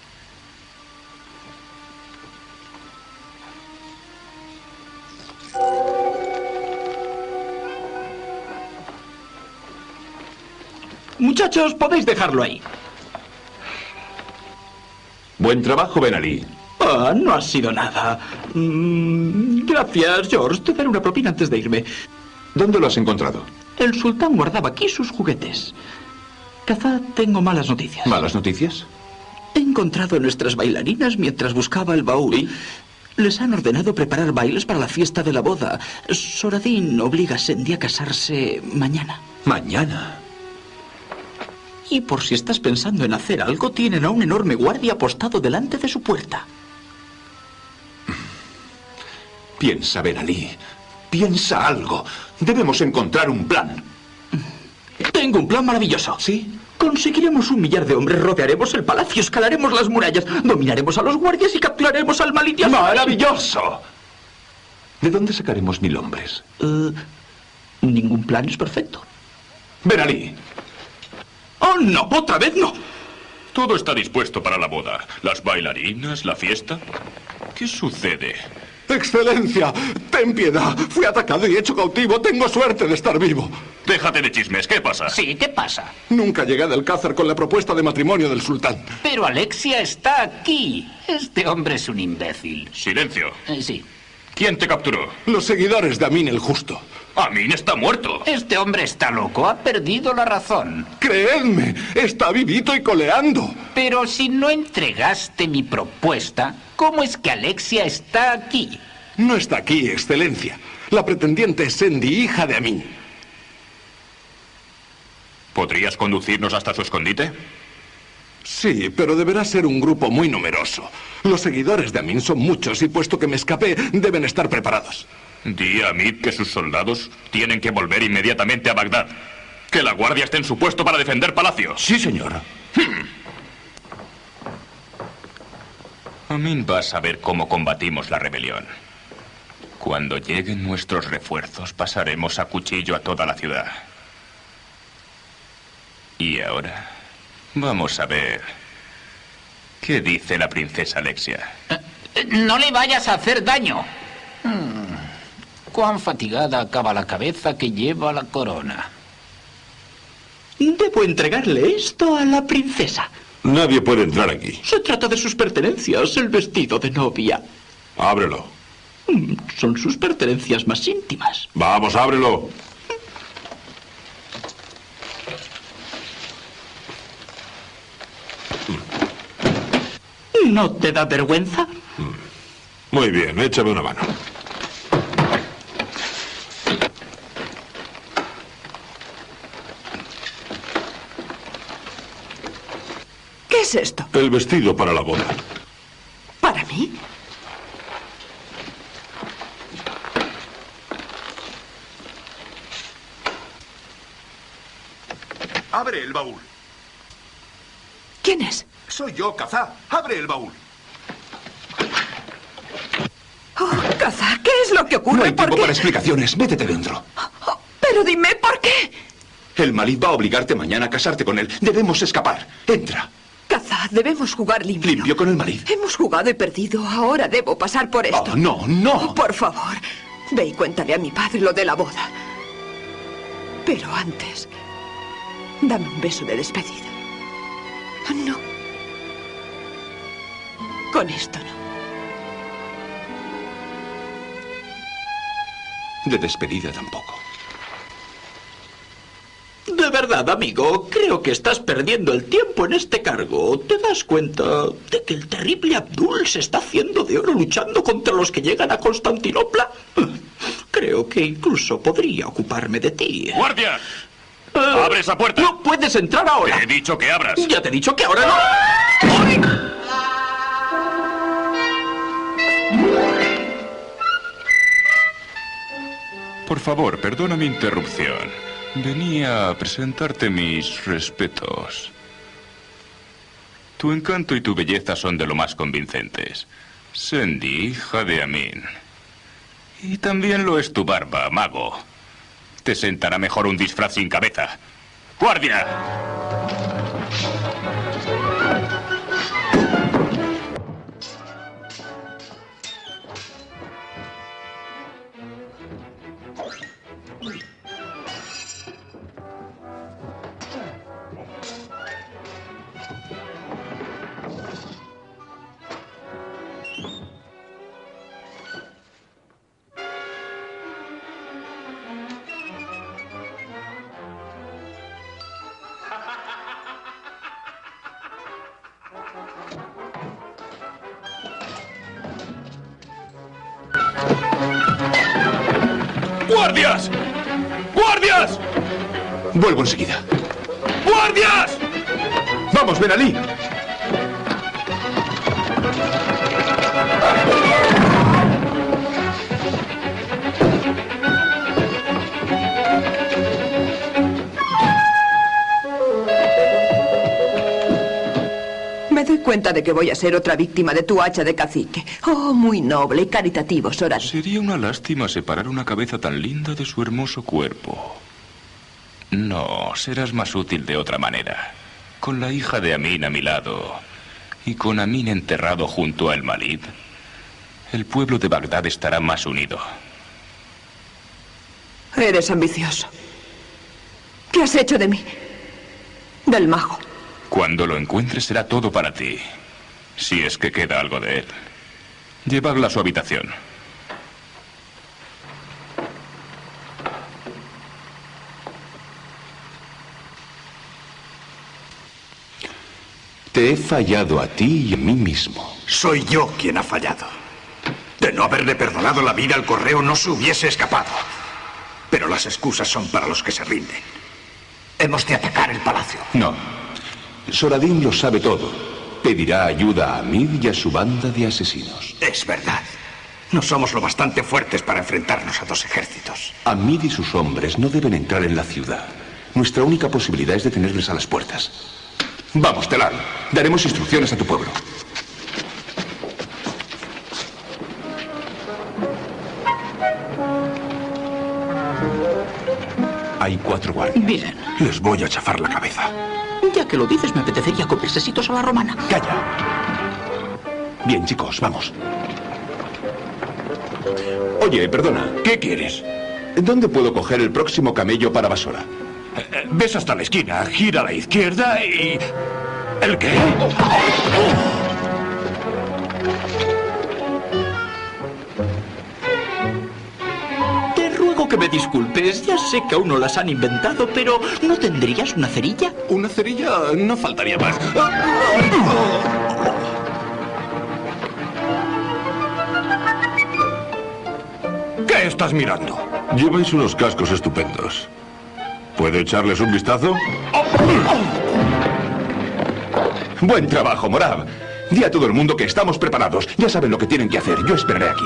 Muchachos, podéis dejarlo ahí. Buen trabajo, Ben Ali. Ah, no ha sido nada. Mm, gracias, George. Te daré una propina antes de irme. ¿Dónde lo has encontrado? El sultán guardaba aquí sus juguetes. Quizá tengo malas noticias. ¿Malas noticias? He encontrado a nuestras bailarinas mientras buscaba el baúl. Les han ordenado preparar bailes para la fiesta de la boda. Soradín obliga a Sandy a casarse mañana. ¿Mañana? Y por si estás pensando en hacer algo, tienen a un enorme guardia apostado delante de su puerta. Piensa, Ben Ali. Piensa algo. Debemos encontrar un plan. Tengo un plan maravilloso. ¿Sí? Conseguiremos un millar de hombres, rodearemos el palacio, escalaremos las murallas, dominaremos a los guardias y capturaremos al malitia. ¡Maravilloso! ¿De dónde sacaremos mil hombres? Eh, ningún plan es perfecto. Ben Ali. ¡Oh, no! ¡Otra vez no! Todo está dispuesto para la boda. Las bailarinas, la fiesta. ¿Qué sucede? Excelencia, ten piedad. Fui atacado y hecho cautivo. Tengo suerte de estar vivo. Déjate de chismes. ¿Qué pasa? Sí, ¿qué pasa? Nunca llegué del Cázar con la propuesta de matrimonio del sultán. Pero Alexia está aquí. Este hombre es un imbécil. Silencio. Eh, sí. ¿Quién te capturó? Los seguidores de Amin el Justo. Amin está muerto. Este hombre está loco. Ha perdido la razón. Creedme, está vivito y coleando. Pero si no entregaste mi propuesta, ¿cómo es que Alexia está aquí? No está aquí, Excelencia. La pretendiente es Sandy, hija de Amin. ¿Podrías conducirnos hasta su escondite? Sí, pero deberá ser un grupo muy numeroso. Los seguidores de Amin son muchos y puesto que me escapé, deben estar preparados. Di a Amid que sus soldados tienen que volver inmediatamente a Bagdad. Que la guardia esté en su puesto para defender Palacio. Sí, señora. Amin va a saber cómo combatimos la rebelión. Cuando lleguen nuestros refuerzos, pasaremos a cuchillo a toda la ciudad. Y ahora, vamos a ver. ¿Qué dice la princesa Alexia? Eh, No le vayas a hacer daño. Cuán fatigada acaba la cabeza que lleva la corona. Debo entregarle esto a la princesa. Nadie puede entrar aquí. Se trata de sus pertenencias, el vestido de novia. Ábrelo. Mm, Son sus pertenencias más íntimas. Vamos, ábrelo. ¿No te da vergüenza? Muy bien, échame una mano. Es esto? El vestido para la boda. ¿Para mí? Abre el baúl. ¿Quién es? Soy yo, Kazá. Abre el baúl. Oh, Kaza, ¿qué es lo que ocurre? No hay ¿Por tiempo para explicaciones. Métete dentro. Oh, pero dime, ¿por qué? El Malid va a obligarte mañana a casarte con él. Debemos escapar. Entra. Kaza, debemos jugar limpio. Limpio con el Malid. Hemos jugado y perdido. Ahora debo pasar por esto. Oh, no, no. Por favor, ve y cuéntale a mi padre lo de la boda. Pero antes, dame un beso de despedida. Ah, No. Con esto no. De despedida tampoco. De verdad, amigo, creo que estás perdiendo el tiempo en este cargo. ¿Te das cuenta de que el terrible Abdul se está haciendo de oro luchando contra los que llegan a Constantinopla? Creo que incluso podría ocuparme de ti. ¡Guardia! Eh, ¡Abre esa puerta! No puedes entrar ahora. Te he dicho que abras. Ya te he dicho que ahora no. Por favor, perdona mi interrupción. Venía a presentarte mis respetos. Tu encanto y tu belleza son de lo más convincentes. Sandy, hija de Amin. Y también lo es tu barba, mago. Te sentará mejor un disfraz sin cabeza. ¡Guardia! Que voy a ser otra víctima de tu hacha de cacique. Oh, muy noble y caritativo, Soradín. Sería una lástima separar una cabeza tan linda de su hermoso cuerpo. No, serás más útil de otra manera. Con la hija de Amin a mi lado y con Amin enterrado junto al Malid, el pueblo de Bagdad estará más unido. Eres ambicioso. ¿Qué has hecho de mí? Del mago. Cuando lo encuentres será todo para ti. Si es que queda algo de él. Llevadla a su habitación. Te he fallado a ti y a mí mismo. Soy yo quien ha fallado. De no haberle perdonado la vida al correo no se hubiese escapado. Pero las excusas son para los que se rinden. Hemos de atacar el palacio. No. Soradín lo sabe todo. Pedirá ayuda a Amid y a su banda de asesinos. Es verdad. No somos lo bastante fuertes para enfrentarnos a dos ejércitos. Amid y sus hombres no deben entrar en la ciudad. Nuestra única posibilidad es detenerles a las puertas. Vamos, Telar. Daremos instrucciones a tu pueblo. Hay cuatro guardias. Bien. Les voy a chafar la cabeza. Ya que lo dices, me apetecería comer sesitos a la romana. Calla. Bien, chicos, vamos. Oye, perdona. ¿Qué quieres? ¿Dónde puedo coger el próximo camello para Basora? Eh, Ves hasta la esquina, gira a la izquierda y... ¿El qué? Que me disculpes. Ya sé que aún no las han inventado, pero ¿no tendrías una cerilla? Una cerilla no faltaría más. ¿Qué estás mirando? Lleváis unos cascos estupendos. ¿Puedo echarles un vistazo? Buen trabajo, Morab. Di a todo el mundo que estamos preparados. Ya saben lo que tienen que hacer. Yo esperaré aquí.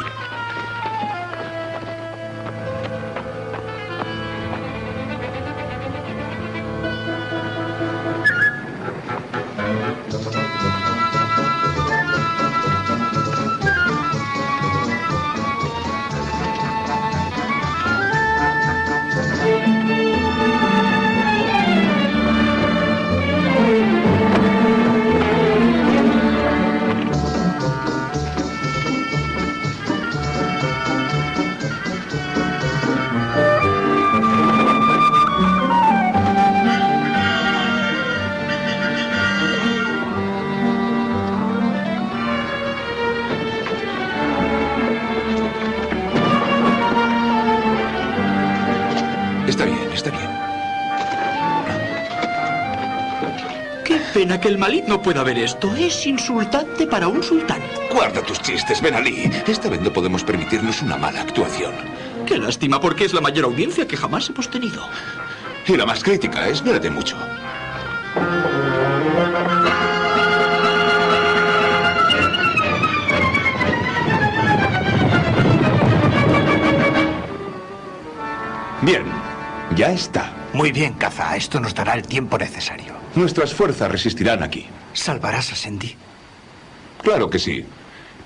El Malid no pueda ver esto. Es insultante para un sultán. Guarda tus chistes, Ben Ali. Esta vez no podemos permitirnos una mala actuación. Qué lástima, porque es la mayor audiencia que jamás hemos tenido. Y la más crítica, espérate mucho. Bien, ya está. Muy bien, Caza. Esto nos dará el tiempo necesario. Nuestras fuerzas resistirán aquí. ¿Salvarás a Sandy? Claro que sí.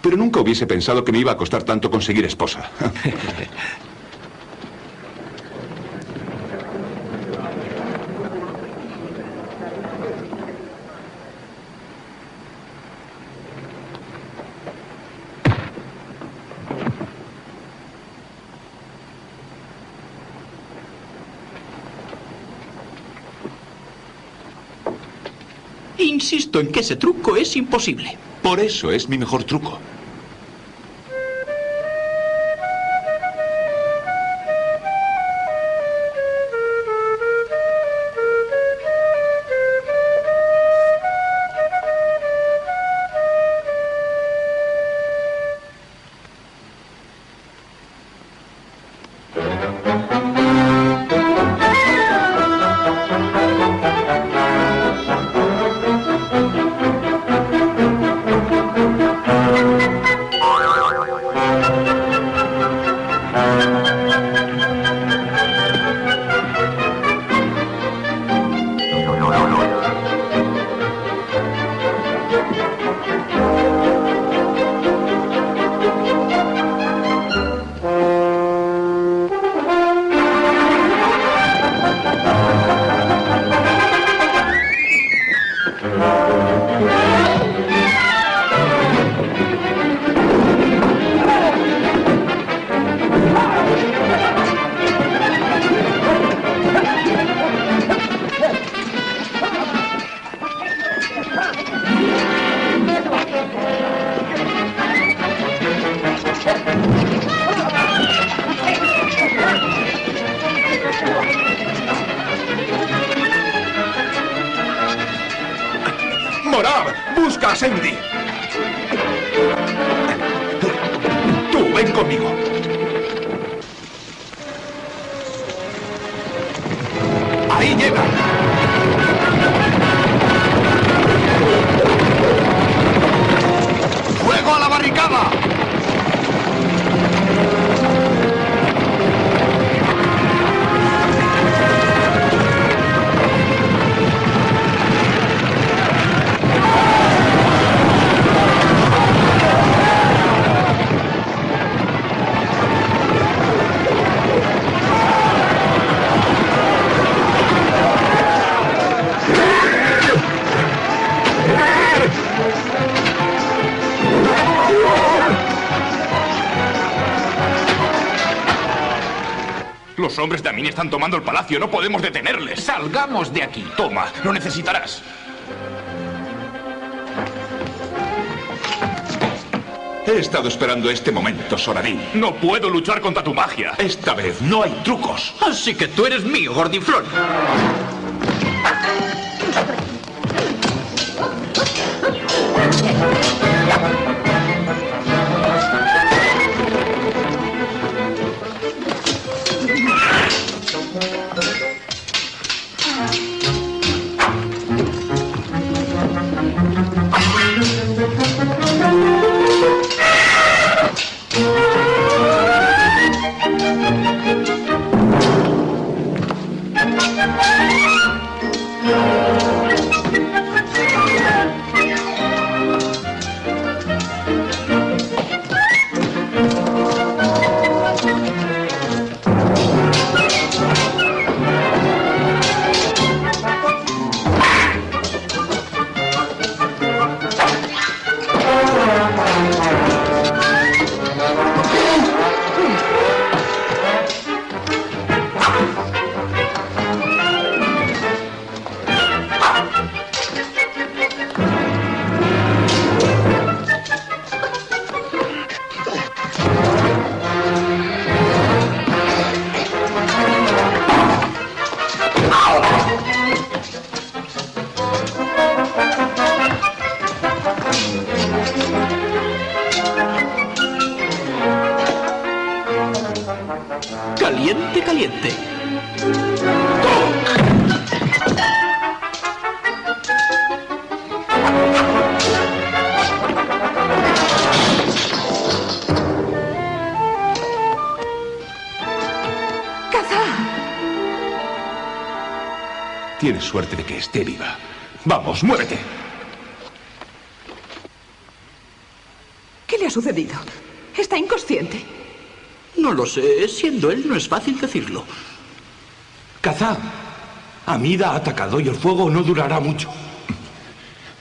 Pero nunca hubiese pensado que me iba a costar tanto conseguir esposa. En que ese truco es imposible. Por eso es mi mejor truco. ¡Morab! Hombres de Amin están tomando el palacio. No podemos detenerles. Salgamos de aquí. Toma, lo necesitarás. He estado esperando este momento, Soradín. No puedo luchar contra tu magia. Esta vez no hay trucos. Así que tú eres mío, gordiflón. Fácil decirlo. Kazá, Amida ha atacado y el fuego no durará mucho.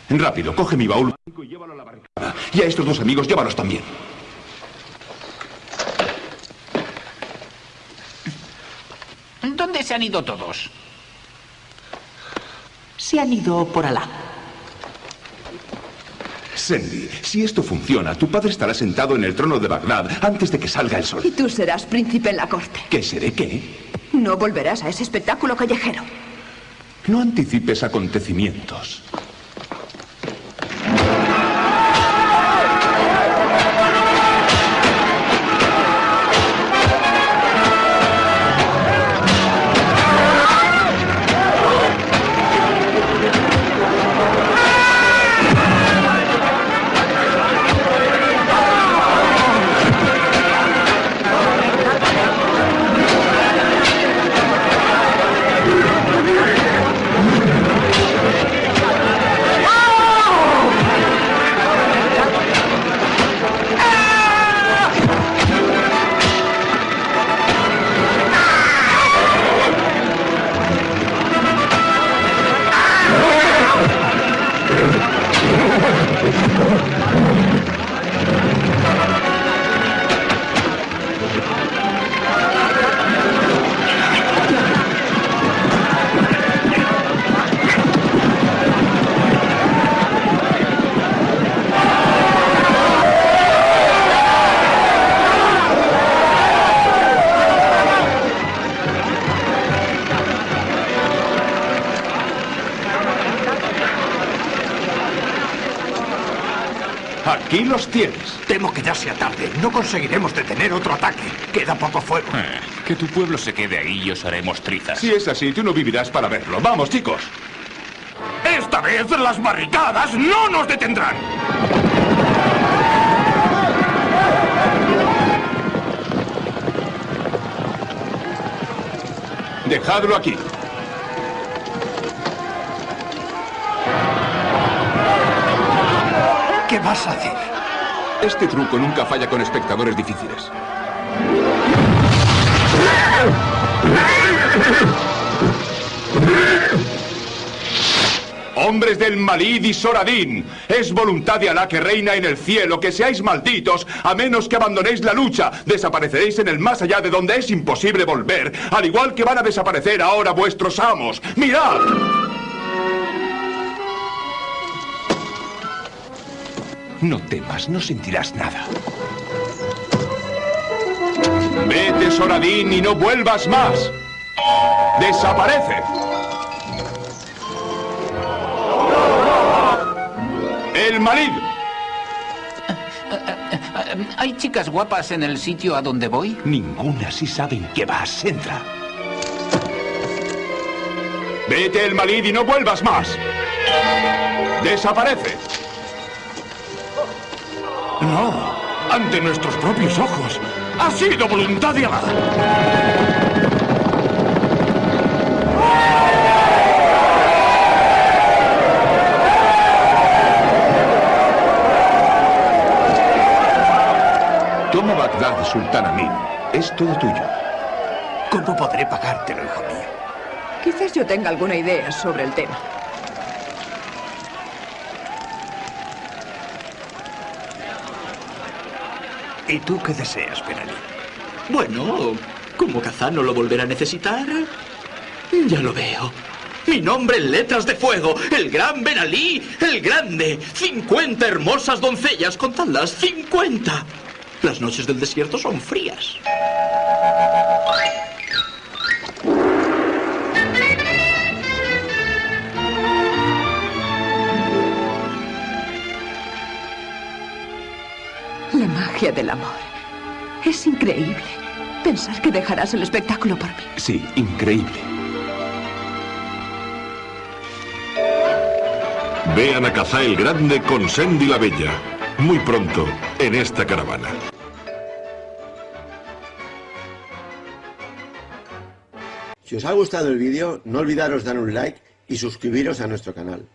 Rápido, coge mi baúl y llévalo a la barricada. Y a estos dos amigos, llévalos también. ¿Dónde se han ido todos? Se han ido por Alá. Sandy, si esto funciona, tu padre estará sentado en el trono de Bagdad antes de que salga el sol. Y tú serás príncipe en la corte. ¿Qué seré qué? No volverás a ese espectáculo callejero. No anticipes acontecimientos. Los tienes. Temo que ya sea tarde. No conseguiremos detener otro ataque. Queda poco fuego. Eh, que tu pueblo se quede ahí y os haremos trizas. Si es así, tú no vivirás para verlo. Vamos, chicos. Esta vez las barricadas no nos detendrán. Dejadlo aquí. ¿Qué vas a hacer? Este truco nunca falla con espectadores difíciles. Hombres del Malid y Soradín, es voluntad de Alá que reina en el cielo que seáis malditos a menos que abandonéis la lucha. Desapareceréis en el más allá de donde es imposible volver, al igual que van a desaparecer ahora vuestros amos. ¡Mirad! No temas, no sentirás nada. Vete, Soradín, y no vuelvas más. Desaparece. El Malid. ¿Hay chicas guapas en el sitio a donde voy? Ninguna si saben que vas. Entra. Vete, el Malid, y no vuelvas más. Desaparece. No, ante nuestros propios ojos. Ha sido voluntad de Alá. Toma Bagdad, Sultán Amin. Es todo tuyo. ¿Cómo podré pagártelo, hijo mío? Quizás yo tenga alguna idea sobre el tema. ¿Y tú qué deseas, Benalí? Bueno, como Kazán no lo volverá a necesitar, ya lo veo. Mi nombre en letras de fuego, el gran Benalí, el grande. 50 hermosas doncellas, contadlas, 50. Las noches del desierto son frías. Magia del amor. Es increíble. Pensar que dejarás el espectáculo por mí. Sí, increíble. Vean a Cazá el Grande con Sandy la Bella. Muy pronto, en esta caravana. Si os ha gustado el vídeo, no olvidaros dar un like y suscribiros a nuestro canal.